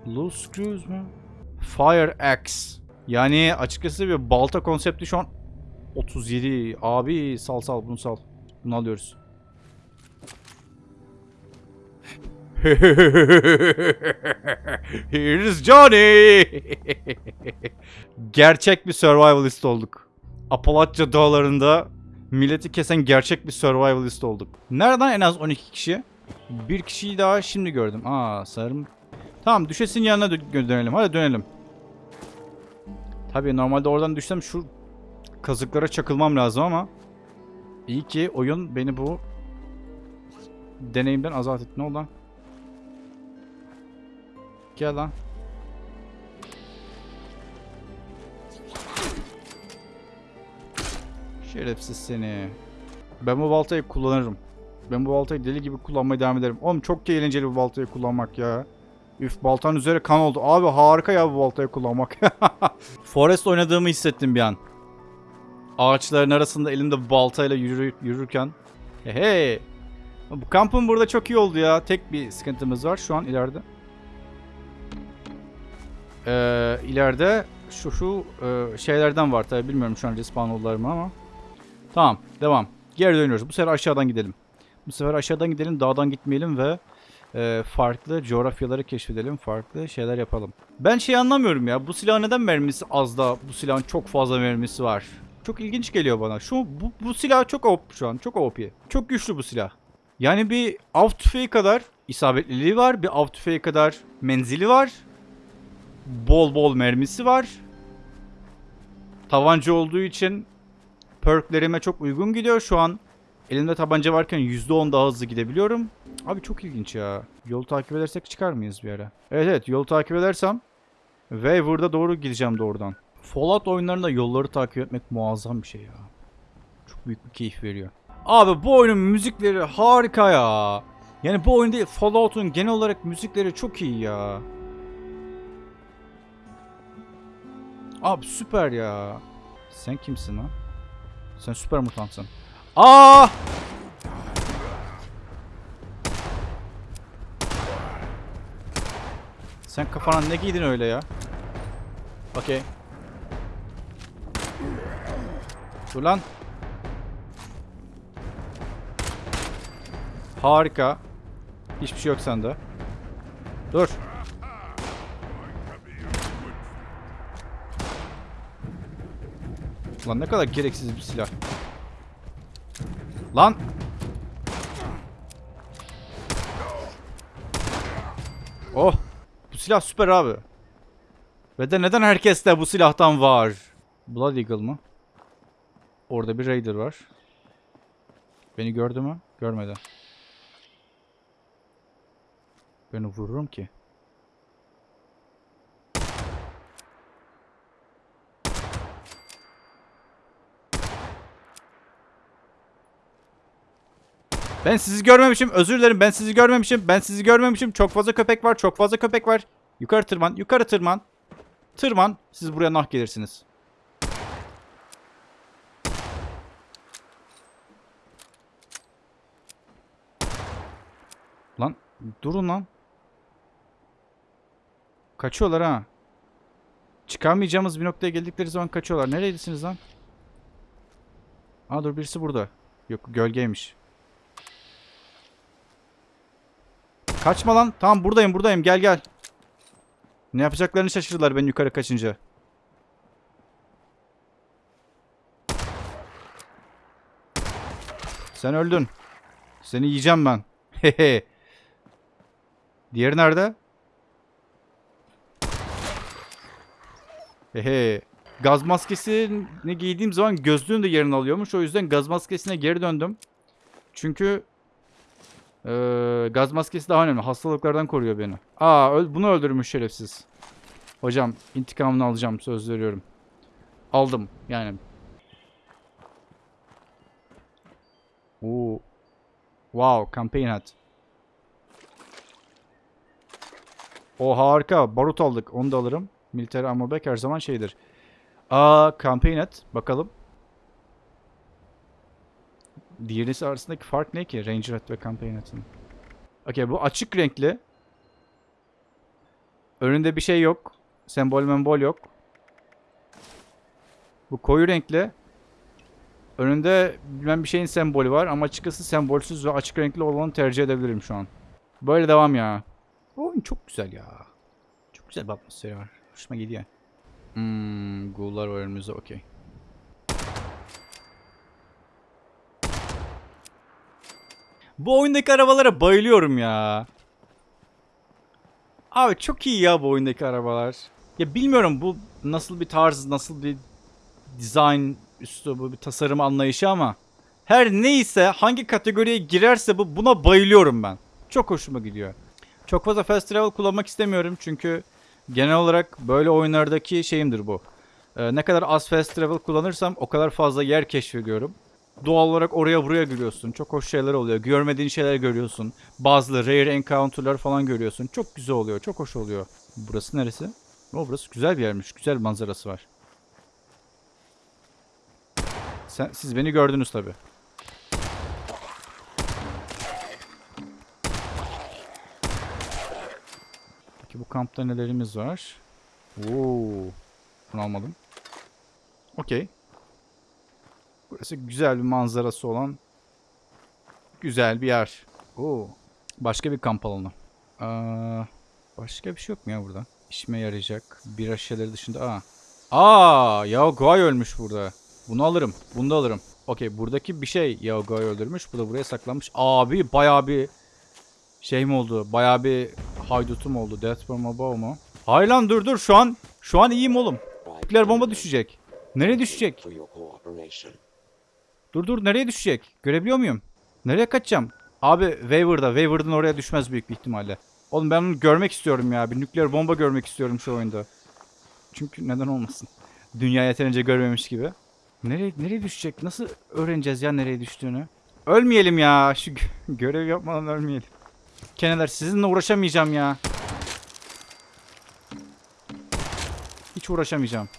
[SPEAKER 1] Loose screws mu? Fire axe. Yani açıkçası bir balta konsepti şu an 37. Abi sal sal bunu sal. Bunu alıyoruz. Here's Johnny. gerçek bir survivalist olduk. Apalachia dağlarında milleti kesen gerçek bir survivalist olduk. Nereden en az 12 kişi? Bir kişiyi daha şimdi gördüm. Aa sanırım. Tamam düşesin yanına dö- dönelim. Hadi dönelim. Tabii normalde oradan düşsem şu kazıklara çakılmam lazım ama iyi ki oyun beni bu deneyimden azat etti. Ne oldu lan? Gel lan. Şerefsiz seni. Ben bu baltayı kullanırım. Ben bu baltayı deli gibi kullanmaya devam ederim. Oğlum çok eğlenceli bu baltayı kullanmak ya. Üf baltanın üzeri kan oldu. Abi harika ya bu baltayı kullanmak. Forest oynadığımı hissettim bir an. Ağaçların arasında elimde baltayla yürü, yürürken. Hey. Bu kampın burada çok iyi oldu ya. Tek bir sıkıntımız var şu an ileride. Ee, ileride şu şu e, şeylerden var tabi bilmiyorum şu an respawn oldular mı ama. Tamam devam. Geri dönüyoruz. Bu sefer aşağıdan gidelim. Bu sefer aşağıdan gidelim dağdan gitmeyelim ve e, farklı coğrafyaları keşfedelim. Farklı şeyler yapalım. Ben şey anlamıyorum ya. Bu silahın neden mermisi az da bu silahın çok fazla mermisi var. Çok ilginç geliyor bana. Şu bu, bu silah çok OP şu an. Çok OP. Çok güçlü bu silah. Yani bir av tüfeği kadar isabetliliği var. Bir av tüfeği kadar menzili var. Bol bol mermisi var. Tabanca olduğu için perklerime çok uygun gidiyor şu an. Elimde tabanca varken %10 daha hızlı gidebiliyorum. Abi çok ilginç ya. Yolu takip edersek çıkar mıyız bir ara? Evet evet yolu takip edersem Waver'da doğru gideceğim doğrudan. Fallout oyunlarında yolları takip etmek muazzam bir şey ya. Çok büyük bir keyif veriyor. Abi bu oyunun müzikleri harika ya. Yani bu oyun değil Fallout'un genel olarak müzikleri çok iyi ya. Abi süper ya. Sen kimsin lan? Sen süper mutantsın. Aa! Sen kafana ne giydin öyle ya? Okey. Dur lan. Harika. Hiçbir şey yok sende. Dur. Lan ne kadar gereksiz bir silah. Lan. Oh. Bu silah süper abi. Ve de neden herkeste bu silahtan var? Blood Eagle mı? Orada bir Raider var. Beni gördü mü? Görmedi. Beni vururum ki. Ben sizi görmemişim. Özür dilerim. Ben sizi görmemişim. Ben sizi görmemişim. Çok fazla köpek var. Çok fazla köpek var. Yukarı tırman. Yukarı tırman. Tırman. Siz buraya nah gelirsiniz. Lan durun lan. Kaçıyorlar ha. Çıkamayacağımız bir noktaya geldikleri zaman kaçıyorlar. Nereydesiniz lan? Aa dur birisi burada. Yok gölgeymiş. Kaçma lan. Tamam buradayım buradayım. Gel gel. Ne yapacaklarını şaşırdılar ben yukarı kaçınca. Sen öldün. Seni yiyeceğim ben. Hehe. Diğeri nerede? Hehe. Gaz maskesini giydiğim zaman gözlüğün de yerini alıyormuş. O yüzden gaz maskesine geri döndüm. Çünkü ee, gaz maskesi daha önemli. Hastalıklardan koruyor beni. Aa bunu öldürmüş şerefsiz. Hocam intikamını alacağım söz veriyorum. Aldım yani. Oo. Wow, campaign hat. O harika. Barut aldık. Onu da alırım. Military ammo bag her zaman şeydir. Aa, campaign hat. Bakalım. Diğerisi arasındaki fark ne ki? Ranger hat ve campaign hat'ın. Okey bu açık renkli. Önünde bir şey yok. Sembol membol yok. Bu koyu renkli. Önünde bilmem bir şeyin sembolü var ama açıkçası sembolsüz ve açık renkli olanı tercih edebilirim şu an. Böyle devam ya. Bu oyun çok güzel ya. Çok güzel bir atmosferi var. Hoşuma gidiyor. Hmm, ghoul'lar var önümüzde okey. Bu oyundaki arabalara bayılıyorum ya. Abi çok iyi ya bu oyundaki arabalar. Ya bilmiyorum bu nasıl bir tarz, nasıl bir design üslubu, bir tasarım anlayışı ama her neyse hangi kategoriye girerse bu buna bayılıyorum ben. Çok hoşuma gidiyor. Çok fazla fast travel kullanmak istemiyorum çünkü genel olarak böyle oyunlardaki şeyimdir bu. Ee, ne kadar az fast travel kullanırsam o kadar fazla yer keşfediyorum. Doğal olarak oraya buraya giriyorsun. Çok hoş şeyler oluyor. Görmediğin şeyler görüyorsun. Bazı rare encounter'lar falan görüyorsun. Çok güzel oluyor. Çok hoş oluyor. Burası neresi? O burası güzel bir yermiş. Güzel bir manzarası var. Sen, siz beni gördünüz tabi. Peki bu kampta nelerimiz var? Oo. Bunu almadım. Okey. Burası güzel bir manzarası olan güzel bir yer. Oo. Başka bir kamp alanı. Aa, başka bir şey yok mu ya burada? İşime yarayacak. Bira şişeleri dışında. Aa. Aa, Yao Guai ölmüş burada. Bunu alırım. Bunu da alırım. Okey, buradaki bir şey Yao Guai öldürmüş. Bu da buraya saklanmış. Abi bayağı bir şey mi oldu? Bayağı bir haydutum oldu. Death from above mu? Hayır lan dur dur şu an şu an iyiyim oğlum. Nükleer bomba düşecek. Nereye düşecek? Dur dur nereye düşecek? Görebiliyor muyum? Nereye kaçacağım? Abi Waver'da. Waver'dan oraya düşmez büyük bir ihtimalle. Oğlum ben onu görmek istiyorum ya. Bir nükleer bomba görmek istiyorum şu oyunda. Çünkü neden olmasın? Dünya yeterince görmemiş gibi. Nereye, nereye düşecek? Nasıl öğreneceğiz ya nereye düştüğünü? Ölmeyelim ya. Şu gö- görev yapmadan ölmeyelim. Keneler sizinle uğraşamayacağım ya. Hiç uğraşamayacağım.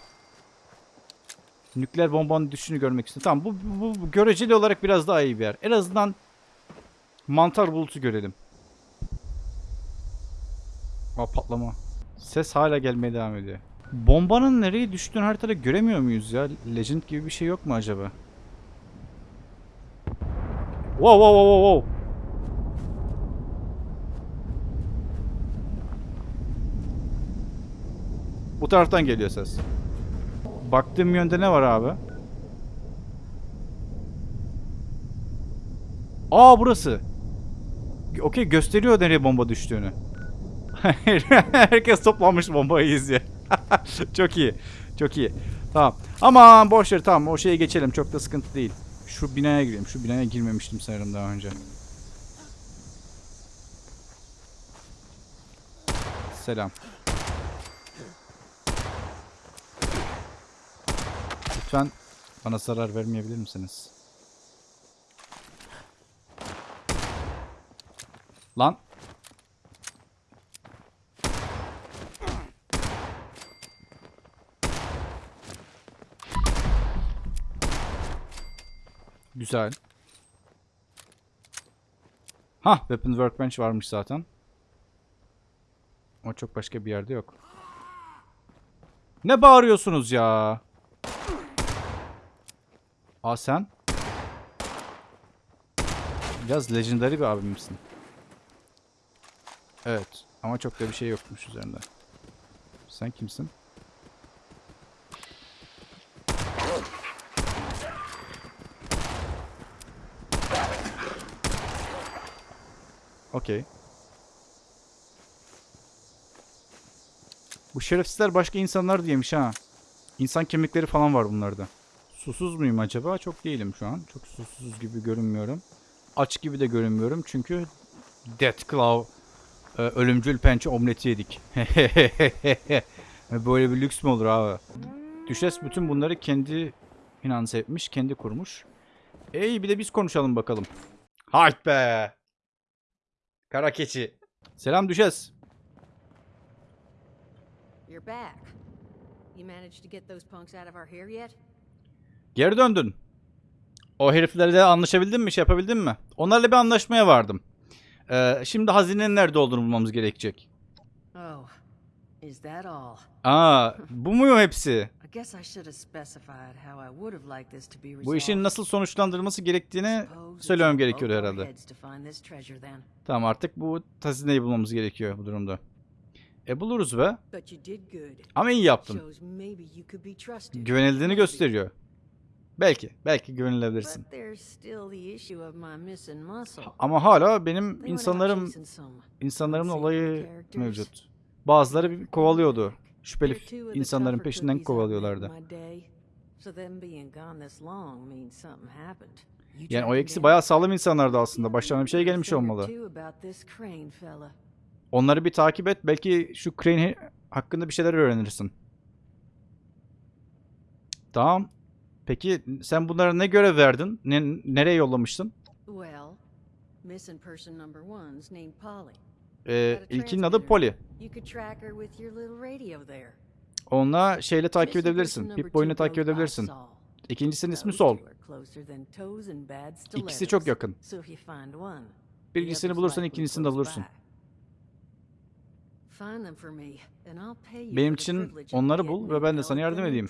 [SPEAKER 1] Nükleer bombanın düşüşünü görmek istiyorum. Tamam bu, bu, bu göreceli olarak biraz daha iyi bir yer. En azından mantar bulutu görelim. Aa patlama. Ses hala gelmeye devam ediyor. Bombanın nereye düştüğünü haritada göremiyor muyuz ya? Legend gibi bir şey yok mu acaba? Wow wow wow wow. Bu taraftan geliyor ses. Baktığım yönde ne var abi? Aa burası. Okey gösteriyor nereye bomba düştüğünü. Herkes toplanmış bombayı izliyor. Çok iyi. Çok iyi. Tamam. Aman boş ver tamam o şeye geçelim. Çok da sıkıntı değil. Şu binaya gireyim. Şu binaya girmemiştim sanırım daha önce. Selam. Lütfen bana zarar vermeyebilir misiniz? Lan. Güzel. Ha, Weapon Workbench varmış zaten. Ama çok başka bir yerde yok. Ne bağırıyorsunuz ya? Aa sen? Biraz legendary bir abimsin. Evet. Ama çok da bir şey yokmuş üzerinde. Sen kimsin? Okey. Bu şerefsizler başka insanlar diyemiş ha. İnsan kemikleri falan var bunlarda. Susuz muyum acaba? Çok değilim şu an. Çok susuz gibi görünmüyorum. Aç gibi de görünmüyorum çünkü Death Claw e, ölümcül pençe omleti yedik. Böyle bir lüks mü olur abi? Düşes bütün bunları kendi finanse etmiş, kendi kurmuş. Ey bir de biz konuşalım bakalım. Hayt be! Kara keçi. Selam Düşes.
[SPEAKER 6] You're back. You managed to get those punks out of our hair yet?
[SPEAKER 1] Geri döndün. O heriflerle anlaşabildin mi? Şey yapabildin mi? Onlarla bir anlaşmaya vardım. Ee, şimdi hazinenin nerede olduğunu bulmamız gerekecek.
[SPEAKER 6] Oh, is that all?
[SPEAKER 1] Aa, bu mu hepsi? Bu işin nasıl sonuçlandırılması gerektiğini söylemem gerekiyor herhalde. Tamam artık bu hazineyi bulmamız gerekiyor bu durumda. E buluruz be. Ama iyi yaptın. Güvenildiğini gösteriyor. Belki. Belki güvenilebilirsin. Ama hala benim insanlarım insanlarımın olayı mevcut. Bazıları kovalıyordu. şüpheli insanların peşinden kovalıyorlardı. Yani o ikisi bayağı sağlam insanlardı aslında. Başlarına bir şey gelmiş olmalı. Onları bir takip et. Belki şu Crane hakkında bir şeyler öğrenirsin. Tamam. Peki sen bunlara ne görev verdin? Ne, nereye yollamıştın?
[SPEAKER 6] Well, missing person number one's named Polly.
[SPEAKER 1] Ee, ilkinin adı. Polly.
[SPEAKER 6] You could track her with your little radio there.
[SPEAKER 1] Onunla şeyle takip edebilirsin. Pip boyunu takip edebilirsin. İkincisinin ismi Sol. İkisi çok yakın. Birincisini bulursan ikincisini de bulursun. Benim için onları bul ve ben de sana yardım edeyim.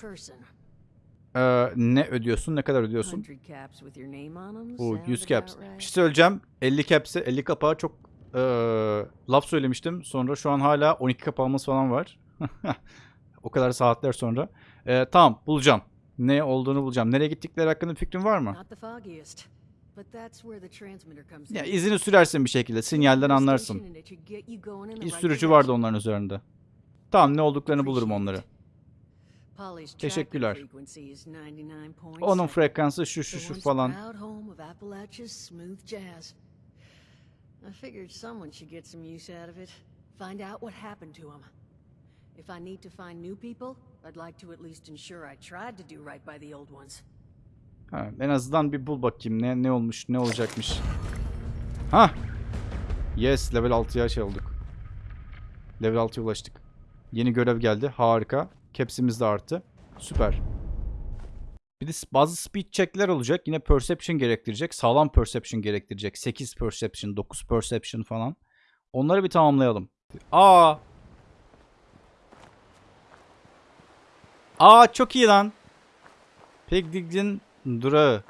[SPEAKER 1] Ee, ne ödüyorsun? Ne kadar ödüyorsun?
[SPEAKER 6] 100 caps with your name on 'em
[SPEAKER 1] Bu
[SPEAKER 6] sound
[SPEAKER 1] 100 caps. Bir şey söyleyeceğim. 50 caps'e 50 kapağa çok eee, laf söylemiştim. Sonra şu an hala 12 kapağımız falan var. o kadar saatler sonra. Ee, tamam bulacağım. Ne olduğunu bulacağım. Nereye gittikleri hakkında bir fikrin var mı? Ya
[SPEAKER 6] in.
[SPEAKER 1] izini sürersin bir şekilde. Sinyalden anlarsın. İz sürücü vardı onların üzerinde. Tamam ne olduklarını bulurum onları. Teşekkürler. Onun frekansı şu şu şu falan.
[SPEAKER 6] I figured someone should get some use out of it. Find out what happened to him. If I need to find new people, I'd like to at least ensure I tried to do right by the old ones.
[SPEAKER 1] Ha, en azından bir bul bakayım ne ne olmuş ne olacakmış. Ha. Yes level 6'ya şey olduk. Level 6'ya ulaştık. Yeni görev geldi. Harika. Caps'imiz de arttı. Süper. Bir de bazı speed check'ler olacak. Yine perception gerektirecek. Sağlam perception gerektirecek. 8 perception, 9 perception falan. Onları bir tamamlayalım. Aa! Aa çok iyi lan. Pegdig'in durağı.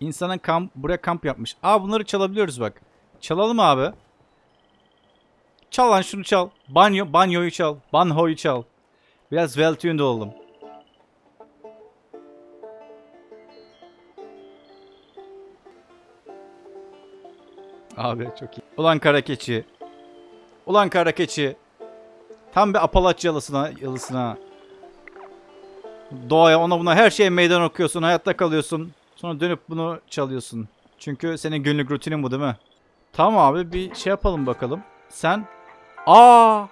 [SPEAKER 1] İnsanın kamp, buraya kamp yapmış. Aa bunları çalabiliyoruz bak. Çalalım abi. Çal lan şunu çal. Banyo, banyoyu çal. Banhoyu çal. Biraz well tuned olalım. Abi çok iyi. Ulan kara keçi. Ulan kara keçi. Tam bir Apalaç yalısına, yalısına. Doğaya ona buna her şeye meydan okuyorsun. Hayatta kalıyorsun. Sonra dönüp bunu çalıyorsun. Çünkü senin günlük rutinin bu değil mi? Tamam abi bir şey yapalım bakalım. Sen... Aa!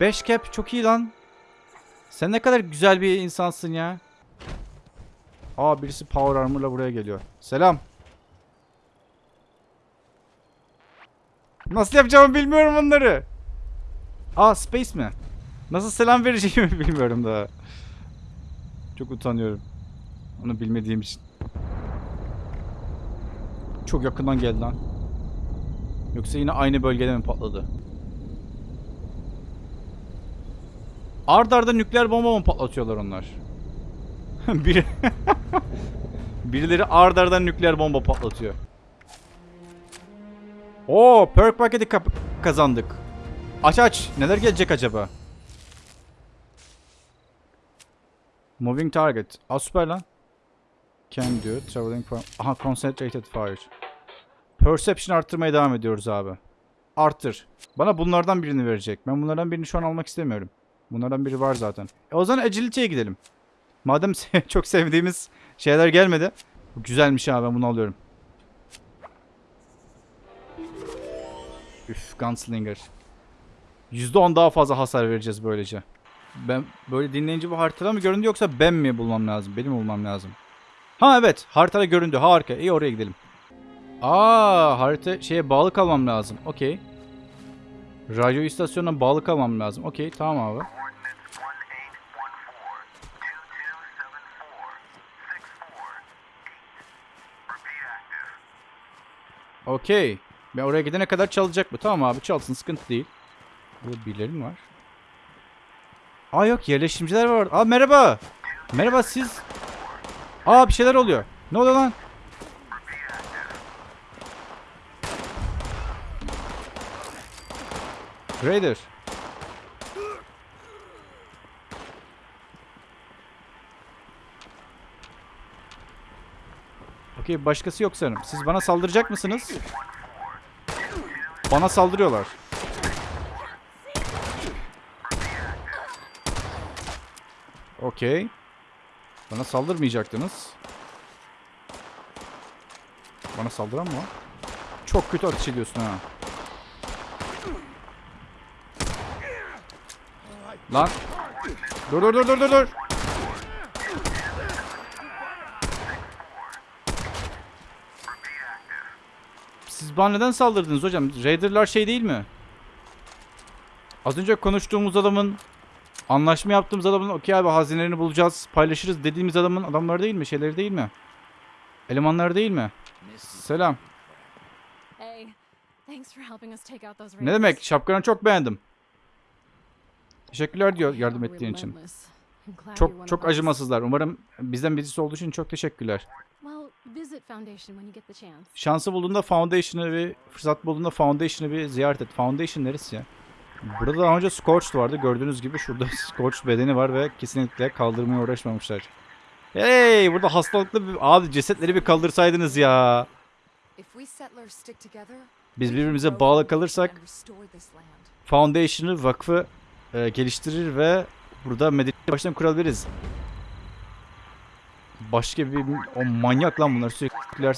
[SPEAKER 1] 5 cap çok iyi lan. Sen ne kadar güzel bir insansın ya. Aa birisi power armor'la buraya geliyor. Selam. Nasıl yapacağımı bilmiyorum bunları. Aa space mi? Nasıl selam vereceğimi bilmiyorum daha. Çok utanıyorum. Onu bilmediğim için. Çok yakından geldi lan. Yoksa yine aynı bölgede mi patladı? Ard arda nükleer bomba mı patlatıyorlar onlar? Biri... Birileri ard arda nükleer bomba patlatıyor. Oo, perk paketi kazandık. Aç aç. Neler gelecek acaba? Moving target. Aa süper lan. Can do. Traveling from... Aha concentrated fire. Perception arttırmaya devam ediyoruz abi. Arttır. Bana bunlardan birini verecek. Ben bunlardan birini şu an almak istemiyorum. Bunlardan biri var zaten. E o zaman agility'ye gidelim. Madem çok sevdiğimiz şeyler gelmedi. Bu güzelmiş abi ben bunu alıyorum. Üf Gunslinger. %10 daha fazla hasar vereceğiz böylece. Ben böyle dinleyince bu haritada mı göründü yoksa ben mi bulmam lazım? Benim bulmam lazım. Ha evet haritada göründü harika. İyi oraya gidelim. Aa harita şeye bağlı kalmam lazım. Okey. Radyo istasyonuna bağlı kalmam lazım. Okey tamam abi. Okey. Ben oraya gidene kadar çalacak bu. Tamam abi çalsın sıkıntı değil. Burada birileri mi var? Aa yok yerleşimciler var. Aa merhaba. Merhaba siz. Aa bir şeyler oluyor. Ne oluyor lan? Raider. Okey başkası yok sanırım. Siz bana saldıracak mısınız? Bana saldırıyorlar. Okey. Bana saldırmayacaktınız. Bana saldıran mı? Çok kötü ateş ediyorsun ha. Lan. Dur dur dur dur dur dur. Siz bana neden saldırdınız hocam? Raider'lar şey değil mi? Az önce konuştuğumuz adamın anlaşma yaptığımız adamın okey abi hazinelerini bulacağız paylaşırız dediğimiz adamın adamları değil mi? Şeyleri değil mi? Elemanlar değil mi? Selam. Ne demek? Şapkanı çok beğendim. Teşekkürler diyor yardım ettiğin için. Çok çok acımasızlar. Umarım bizden birisi olduğu için çok teşekkürler. Şansı bulduğunda Foundation'ı bir fırsat bulduğunda Foundation'ı bir ziyaret et. Foundation neresi ya? Burada daha önce Scorched vardı. Gördüğünüz gibi şurada Scorched bedeni var ve kesinlikle kaldırmaya uğraşmamışlar. Hey burada hastalıklı bir... Abi cesetleri bir kaldırsaydınız ya. Biz birbirimize bağlı kalırsak. Foundation'ı vakfı e, geliştirir ve burada medeniyeti baştan kurabiliriz. Başka bir o manyak lan bunlar sürekli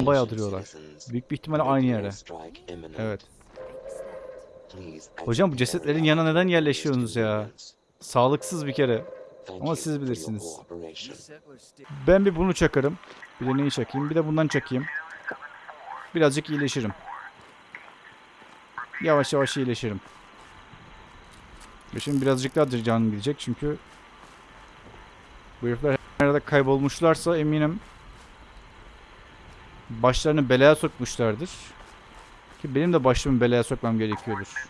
[SPEAKER 1] bayağı duruyorlar. Büyük bir ihtimalle aynı yere. Evet. Hocam bu cesetlerin yanına neden yerleşiyorsunuz ya? Sağlıksız bir kere. Ama siz bilirsiniz. Ben bir bunu çakarım. Bir de neyi çakayım? Bir de bundan çakayım. Birazcık iyileşirim. Yavaş yavaş iyileşirim. Ve şimdi birazcık daha canım gidecek çünkü bu herifler nerede kaybolmuşlarsa eminim başlarını belaya sokmuşlardır. Ki benim de başımı belaya sokmam gerekiyordur.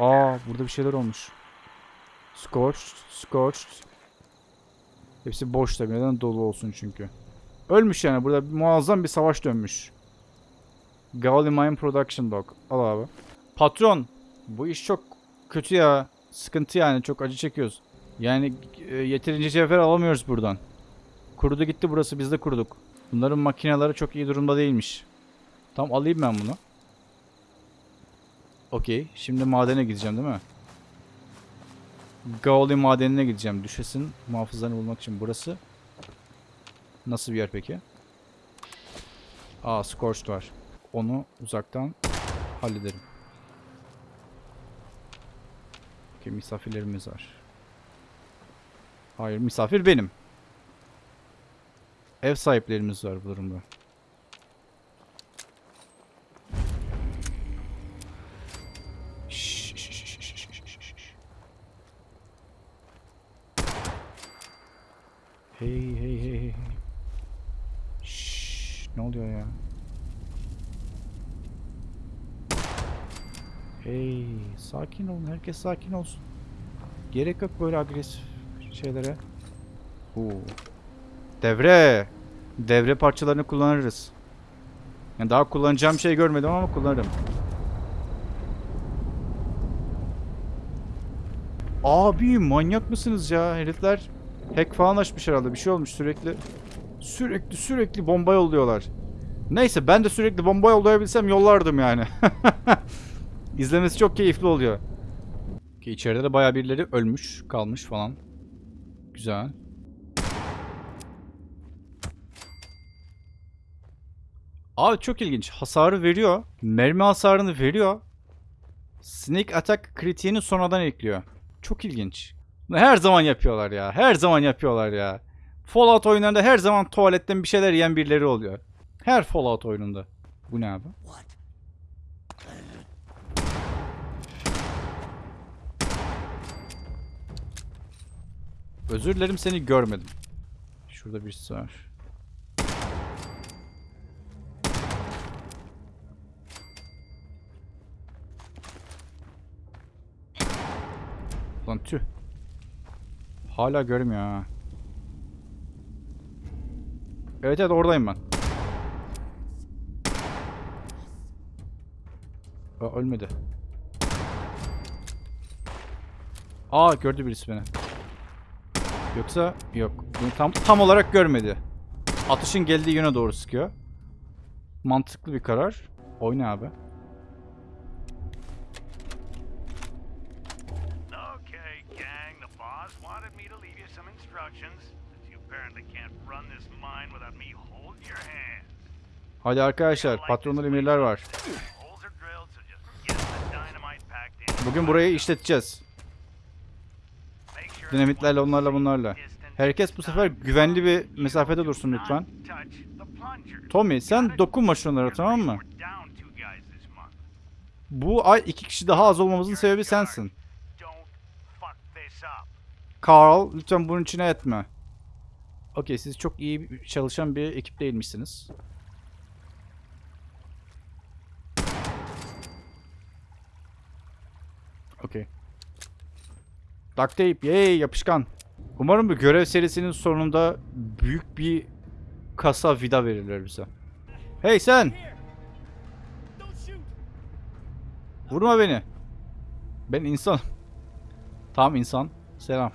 [SPEAKER 1] Aa burada bir şeyler olmuş. Scorched, scorched. Hepsi boş tabii. Neden dolu olsun çünkü. Ölmüş yani. Burada muazzam bir savaş dönmüş. Gauly Mine Production Dog. Al abi. Patron. Bu iş çok kötü ya. Sıkıntı yani. Çok acı çekiyoruz. Yani e, yeterince cevher alamıyoruz buradan. Kurudu gitti burası. Biz de kuruduk. Bunların makineleri çok iyi durumda değilmiş. Tamam alayım ben bunu. Okey. Şimdi madene gideceğim değil mi? Gaoli madenine gideceğim. Düşesin muhafızlarını bulmak için. Burası nasıl bir yer peki? Aa Scorched var. Onu uzaktan hallederim. Okey misafirlerimiz var. Hayır misafir benim. Ev sahiplerimiz var bu durumda. Hey hey hey hey. Şşş, ne oluyor ya? Hey, sakin olun. Herkes sakin olsun. Gerek yok böyle agresif şeylere. Oo. Devre. Devre parçalarını kullanırız. Yani daha kullanacağım şey görmedim ama kullanırım. Abi manyak mısınız ya? Herifler hack falan açmış herhalde. Bir şey olmuş sürekli. Sürekli sürekli bomba yolluyorlar. Neyse ben de sürekli bomba yollayabilsem yollardım yani. İzlemesi çok keyifli oluyor. Ki içeride de bayağı birileri ölmüş, kalmış falan. Güzel. Abi çok ilginç. Hasarı veriyor. Mermi hasarını veriyor. Sneak attack kritiğini sonradan ekliyor. Çok ilginç. Her zaman yapıyorlar ya. Her zaman yapıyorlar ya. Fallout oyunlarında her zaman tuvaletten bir şeyler yiyen birileri oluyor. Her Fallout oyununda. Bu ne abi? Özür dilerim seni görmedim. Şurada birisi var. Lan tüh. Hala görmüyor ha. Evet evet oradayım ben. Aa, ölmedi. Aa gördü birisi beni. Yoksa yok. Bunu tam tam olarak görmedi. Atışın geldiği yöne doğru sıkıyor. Mantıklı bir karar. Oyna abi. Hadi arkadaşlar patronlar emirler var. Bugün burayı işleteceğiz. Dinamitlerle onlarla bunlarla. Herkes bu sefer güvenli bir mesafede dursun lütfen. Tommy sen dokunma şunlara tamam mı? Bu ay iki kişi daha az olmamızın sebebi sensin. Carl lütfen bunun içine etme. Okey siz çok iyi çalışan bir ekip değilmişsiniz. Okey. Duct tape yay yapışkan. Umarım bu görev serisinin sonunda büyük bir kasa vida verirler bize. Hey sen! Vurma beni. Ben insan. Tamam insan. Selam.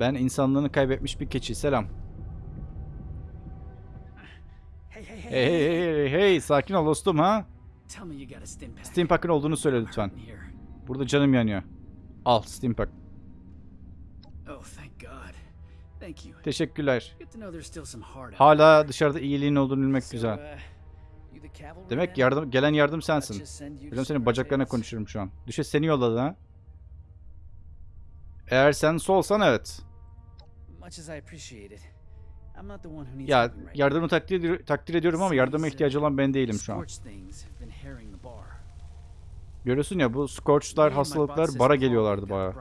[SPEAKER 1] Ben insanlığını kaybetmiş bir keçi. Selam.
[SPEAKER 7] Hey, hey, hey.
[SPEAKER 1] Hey hey hey hey hey sakin ol dostum ha. Steam Pack'ın olduğunu söyle lütfen. Burada canım yanıyor. Al Steam Pack.
[SPEAKER 7] Oh, thank God. Thank you.
[SPEAKER 1] Teşekkürler. Hala dışarıda iyiliğin olduğunu bilmek güzel.
[SPEAKER 7] uh,
[SPEAKER 1] Demek yardım gelen yardım sensin. Biliyorum senin bacaklarına
[SPEAKER 7] Tails.
[SPEAKER 1] konuşuyorum şu an. Düşe seni yolladı ha. Eğer sen solsan evet. Ya yardımı takdir, takdir ediyorum ama yardıma ihtiyacı olan ben değilim şu an.
[SPEAKER 7] Scorch things have been harrying the bar.
[SPEAKER 1] Görüyorsun ya bu Scorch'lar, hastalıklar bara geliyorlardı baya.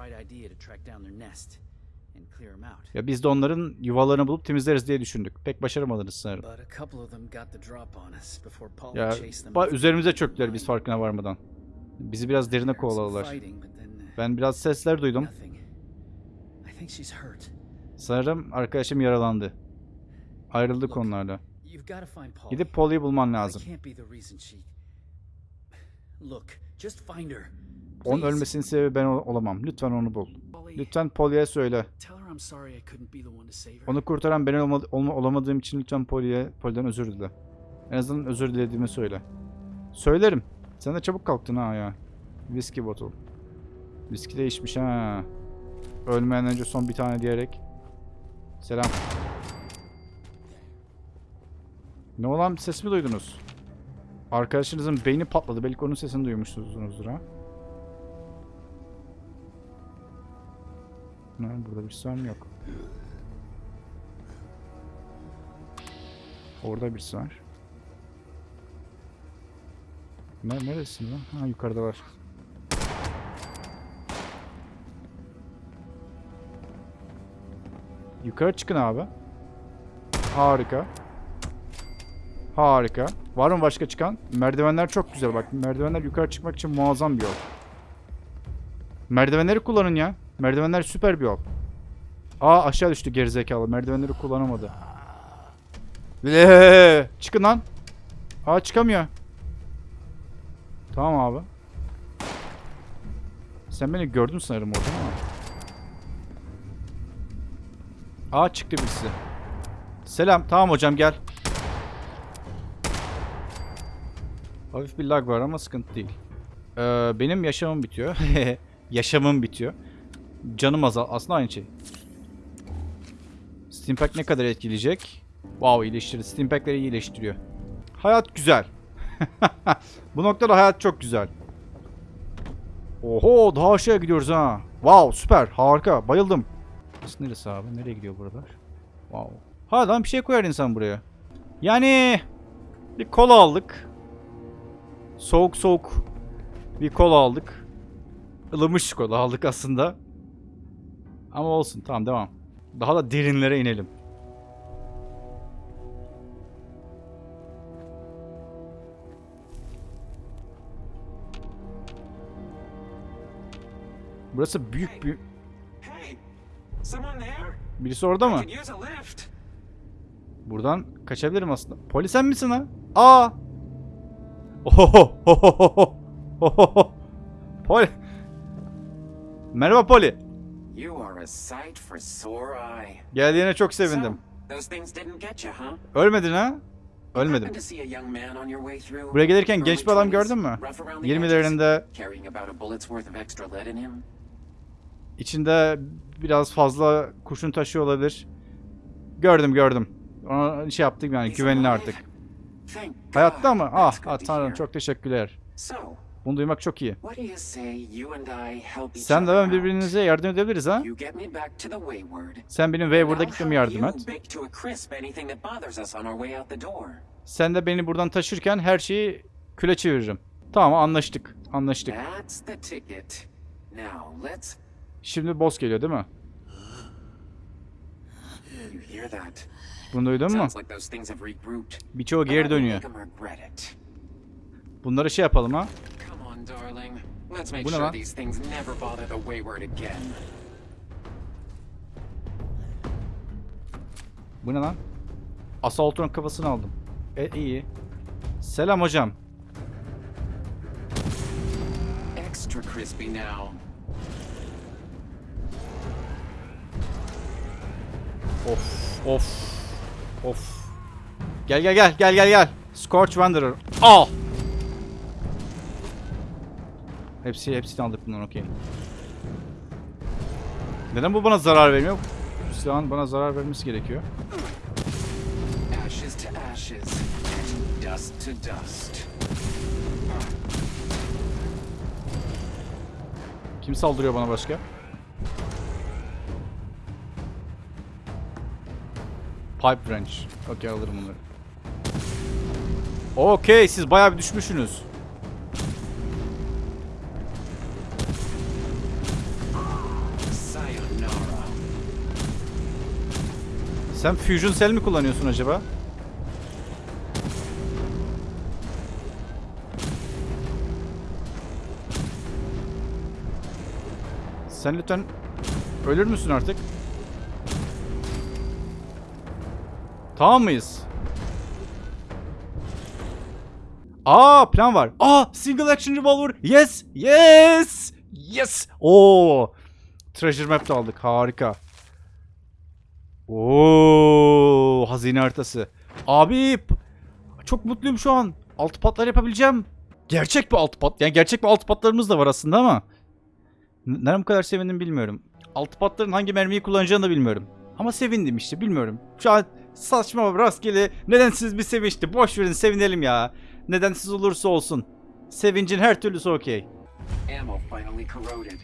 [SPEAKER 1] Ya biz de onların yuvalarını bulup temizleriz diye düşündük. Pek başaramadınız sanırım. Ya üzerimize çöktüler biz farkına varmadan. Bizi biraz derine kovaladılar.
[SPEAKER 7] uh,
[SPEAKER 1] Ben biraz sesler duydum. Sanırım arkadaşım yaralandı. Ayrıldık onlarla. Gidip Polly'yi bulman lazım.
[SPEAKER 7] can't be the reason she. Look, just find her.
[SPEAKER 1] Onun ölmesinin sebebi ben ol- olamam. Lütfen onu bul. Lütfen Polly'ye söyle. Onu kurtaran ben olma- olma- olamadığım için lütfen Polly'ye Polly'den özür dile. En azından özür dilediğimi söyle. Söylerim. Sen de çabuk kalktın ha ya. Whiskey bottle. Whiskey de içmiş ha. Ölmeden önce son bir tane diyerek. Selam. Ne olan ses mi duydunuz? Arkadaşınızın beyni patladı. Belki onun sesini duymuşsunuzdur ha. Burada bir mı? Yok. Orada birisi var. Ne, neresin lan? Ha yukarıda var. Yukarı çıkın abi. Harika. Harika. Var mı başka çıkan? Merdivenler çok güzel bak. Merdivenler yukarı çıkmak için muazzam bir yol. Merdivenleri kullanın ya. Merdivenler süper bir yol. Aa aşağı düştü gerizekalı. Merdivenleri kullanamadı. Eee, çıkın lan. Aa çıkamıyor. Tamam abi. Sen beni gördün sanırım orada ama. Aa çıktı birisi. Selam. Tamam hocam gel. Hafif bir lag var ama sıkıntı değil. Ee, benim yaşamım bitiyor. yaşamım bitiyor. Canım azal. Aslında aynı şey. Steampack ne kadar etkileyecek? Wow iyileştirdi. Steampack'leri iyileştiriyor. Hayat güzel. Bu noktada hayat çok güzel. Oho daha aşağıya gidiyoruz ha. Wow süper harika bayıldım. Burası neresi abi? Nereye gidiyor buralar? Wow. Ha lan bir şey koyar insan buraya. Yani bir kola aldık. Soğuk soğuk bir kola aldık. Ilımış kola aldık aslında. Ama olsun tamam devam. Daha da derinlere inelim. Burası büyük bir... Birisi orada mı? Buradan kaçabilirim aslında. Poli sen misin ha? Aa! Ohoho! Ohoho! Ohoho! Poli! Merhaba Poli.
[SPEAKER 8] You are a sight for sore eye.
[SPEAKER 1] Geldiğine çok sevindim. Ölmedin ha? Ölmedim. Buraya gelirken genç bir adam
[SPEAKER 8] 20s,
[SPEAKER 1] gördün mü?
[SPEAKER 8] rough around the edges,
[SPEAKER 1] 20'lerinde
[SPEAKER 8] Carrying about a bullet's worth of extra lead in him?
[SPEAKER 1] İçinde biraz fazla kurşun taşıyor olabilir. Gördüm gördüm. Ona şey yaptık yani güvenli artık. Hayatta mı? Ah, ah tanrım çok teşekkürler. Bunu duymak çok iyi. Sen de ben birbirinize yardım edebiliriz ha? Sen benim Wayward'a gitmeme yardım et. Sen de beni buradan taşırken her şeyi küle çeviririm. Tamam anlaştık. Anlaştık. Şimdi boss geliyor değil mi? Bunu duydun mu? Birçoğu geri dönüyor. Bunları şey yapalım ha. Bu ne lan? Bu ne lan? Assault'un kafasını aldım. E iyi. Selam hocam.
[SPEAKER 8] Extra crispy now.
[SPEAKER 1] Of of of. Gel gel gel gel gel gel. Scorch Wanderer. Al. Hepsi hepsini aldık bundan okey. Neden bu bana zarar vermiyor? Bu silahın bana zarar vermesi gerekiyor.
[SPEAKER 8] Ashes to ashes. Dust to dust.
[SPEAKER 1] Kim saldırıyor bana başka? Pipe wrench. Okey alırım bunları. Okey siz bayağı bir düşmüşsünüz. Sen Fusion Cell mi kullanıyorsun acaba? Sen lütfen ölür müsün artık? Tamam mıyız? Aa plan var. Aa single action revolver. Yes. Yes. Yes. Oo. Treasure map aldık. Harika. Oo, hazine haritası. Abi çok mutluyum şu an. Altı patlar yapabileceğim. Gerçek bir altı pat. Yani gerçek bir altı patlarımız da var aslında ama. Neden bu kadar sevindim bilmiyorum. Altı patların hangi mermiyi kullanacağını da bilmiyorum. Ama sevindim işte bilmiyorum. Şu an saçma rastgele nedensiz bir sevinçti. Boş verin sevinelim ya. Nedensiz olursa olsun. Sevincin her türlüsü okey.
[SPEAKER 8] Ammo finally corroded.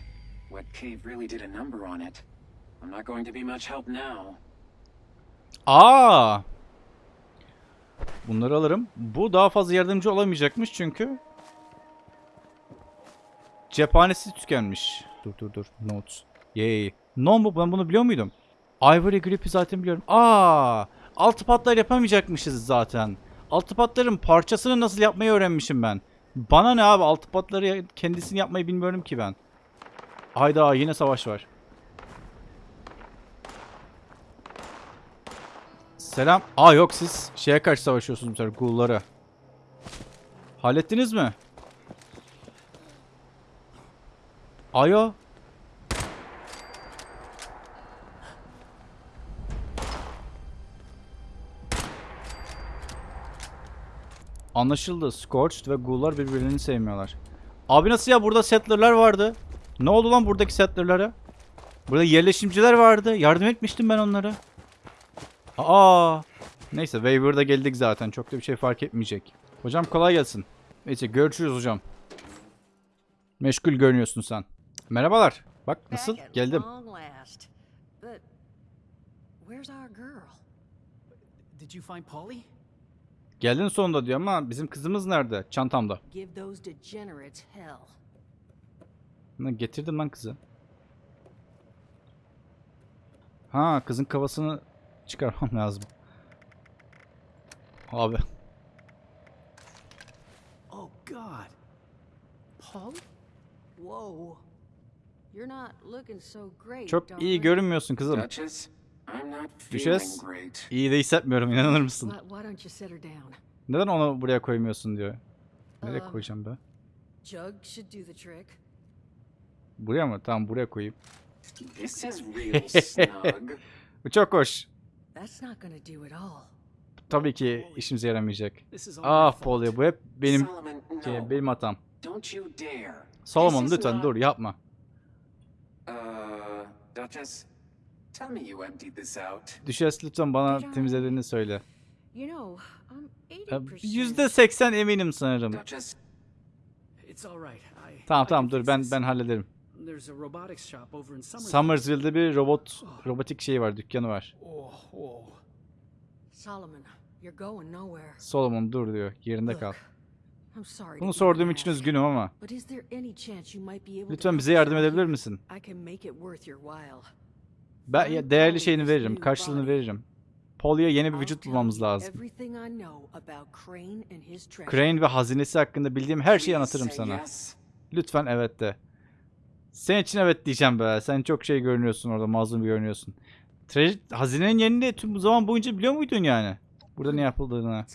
[SPEAKER 8] What cave really did a number on it. I'm not going to be much help now.
[SPEAKER 1] Aa! Bunları alırım. Bu daha fazla yardımcı olamayacakmış çünkü cephanesi tükenmiş. Dur dur dur. Notes. Yay. No mu? Ben bunu biliyor muydum? Ivory Grip'i zaten biliyorum. Aa! Altı patlar yapamayacakmışız zaten. Altı patların parçasını nasıl yapmayı öğrenmişim ben. Bana ne abi? Altı patları kendisini yapmayı bilmiyorum ki ben. Hayda yine savaş var. Selam. Aa yok siz şeye karşı savaşıyorsunuz mesela ghoul'lara. Hallettiniz mi? Ayo. Anlaşıldı. Scorched ve ghoul'lar birbirlerini sevmiyorlar. Abi nasıl ya? Burada settler'lar vardı. Ne oldu lan buradaki settler'lara? Burada yerleşimciler vardı. Yardım etmiştim ben onlara. Aa. Neyse Waver'da geldik zaten. Çok da bir şey fark etmeyecek. Hocam kolay gelsin. Neyse görüşürüz hocam. Meşgul görünüyorsun sen. Merhabalar. Bak nasıl? Geldim.
[SPEAKER 6] where's our girl?
[SPEAKER 7] Did you find Polly?
[SPEAKER 1] Geldin sonunda diyor ama bizim kızımız nerede? Çantamda. Lan Getirdim lan kızı. Ha kızın kafasını çıkarmam lazım. Abi.
[SPEAKER 7] Oh God.
[SPEAKER 6] Paul? Whoa. You're not looking so great,
[SPEAKER 1] Çok iyi görünmüyorsun kızım.
[SPEAKER 8] Duchess,
[SPEAKER 1] Düşes.
[SPEAKER 8] great.
[SPEAKER 1] İyi de hissetmiyorum inanır mısın?
[SPEAKER 6] Why, why don't you set her down?
[SPEAKER 1] Neden onu buraya koymuyorsun diyor. Nereye
[SPEAKER 6] Um,
[SPEAKER 1] koyacağım be?
[SPEAKER 6] Jug should do the trick.
[SPEAKER 1] Buraya mı? Tamam buraya koyayım.
[SPEAKER 8] This is real snug.
[SPEAKER 1] Bu çok hoş.
[SPEAKER 6] That's not gonna do it all.
[SPEAKER 1] Tabii ki işimize yaramayacak. Ah. Polly bu hep benim şey, benim hatam.
[SPEAKER 8] Don't you dare.
[SPEAKER 1] Solomon lütfen dur yapma.
[SPEAKER 8] Uh, Duchess, tell me you emptied this out.
[SPEAKER 1] Düşes lütfen bana temizlediğini söyle.
[SPEAKER 6] You know, I'm
[SPEAKER 1] Ya,
[SPEAKER 6] 80%
[SPEAKER 1] %80 eminim sanırım.
[SPEAKER 8] Duchess,
[SPEAKER 7] It's all right. I,
[SPEAKER 1] Tamam tamam dur ben ben hallederim.
[SPEAKER 7] There's a robotics shop over in Summersville.
[SPEAKER 1] Summersville'de bir robot robotik şey var, dükkanı var.
[SPEAKER 7] Oh, oh.
[SPEAKER 6] Solomon, you're going nowhere.
[SPEAKER 1] Solomon dur diyor. Yerinde kal. Bunu sorduğum için üzgünüm ama.
[SPEAKER 6] But is there any chance you might be able to
[SPEAKER 1] Lütfen bize yardım edebilir misin? Ben ya, değerli şeyini veririm, karşılığını veririm. Polly'e yeni bir vücut bulmamız lazım.
[SPEAKER 6] Crane
[SPEAKER 1] ve hazinesi hakkında bildiğim her şeyi anlatırım sana. Lütfen evet de. Senin için evet diyeceğim be. Sen çok şey görünüyorsun orada, mazlum görünüyorsun. Tre hazinenin yerini tüm bu zaman boyunca biliyor muydun yani? Burada ne yapıldığını.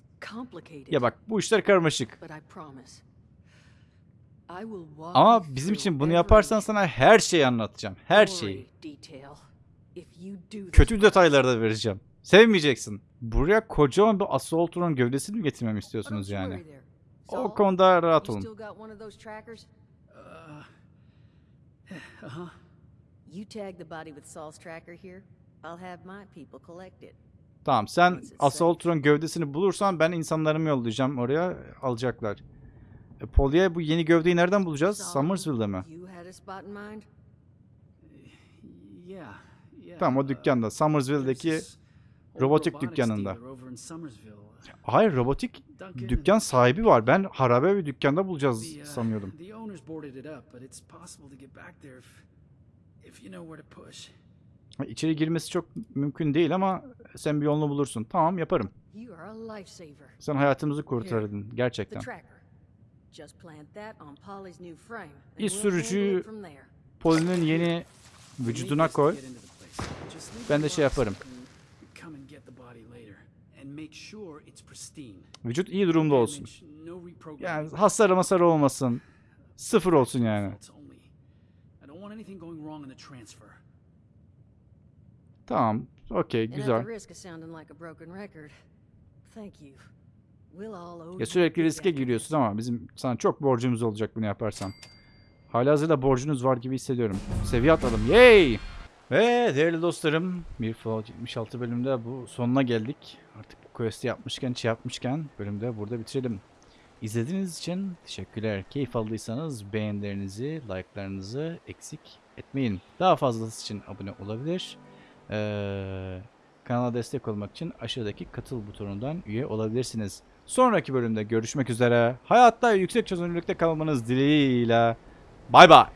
[SPEAKER 1] Ya bak bu işler karmaşık. Ama bizim için bunu yaparsan sana her şeyi anlatacağım. Her şeyi. Kötü detayları da vereceğim. Sevmeyeceksin. Buraya kocaman bir Assault'un gövdesini mi getirmemi istiyorsunuz yani? O konuda rahat olun.
[SPEAKER 7] Uh, uh-huh.
[SPEAKER 6] You tag the body with Saul's tracker here. I'll have my people collect it.
[SPEAKER 1] Tamam sen Assault'un gövdesini bulursan ben insanlarımı yollayacağım oraya alacaklar. E, Polly'e bu yeni gövdeyi nereden bulacağız? Summersville'de mi?
[SPEAKER 7] Yeah, yeah.
[SPEAKER 1] Tamam o
[SPEAKER 7] uh,
[SPEAKER 1] dükkanda. Summersville'deki robotik dükkanında. Hayır robotik dükkan sahibi var. Ben harabe bir dükkanda bulacağız
[SPEAKER 7] uh,
[SPEAKER 1] sanıyordum. İçeri girmesi çok mümkün değil ama sen bir yolunu bulursun. Tamam yaparım. Sen hayatımızı kurtardın gerçekten. İş sürücüyü. Polly'nin yeni vücuduna koy. Ben de şey yaparım. Vücut iyi durumda olsun. Yani hasar masar olmasın. Sıfır olsun yani. Tamam. Okey güzel. Ya sürekli riske
[SPEAKER 6] after
[SPEAKER 1] giriyorsun ama bizim sana çok borcumuz olacak bunu yaparsan. Halihazırda borcunuz var gibi hissediyorum. Seviye atladım. Yay! Ve değerli dostlarım bir Fallout 76 bölümde bu sonuna geldik. Artık bu quest'i yapmışken, şey yapmışken bölümde burada bitirelim. İzlediğiniz için teşekkürler. Keyif aldıysanız beğenilerinizi, like'larınızı eksik etmeyin. Daha fazlası için abone olabilir. Ee, kanala destek olmak için aşağıdaki katıl butonundan üye olabilirsiniz. Sonraki bölümde görüşmek üzere. Hayatta yüksek çözünürlükte kalmanız dileğiyle. Bay bay.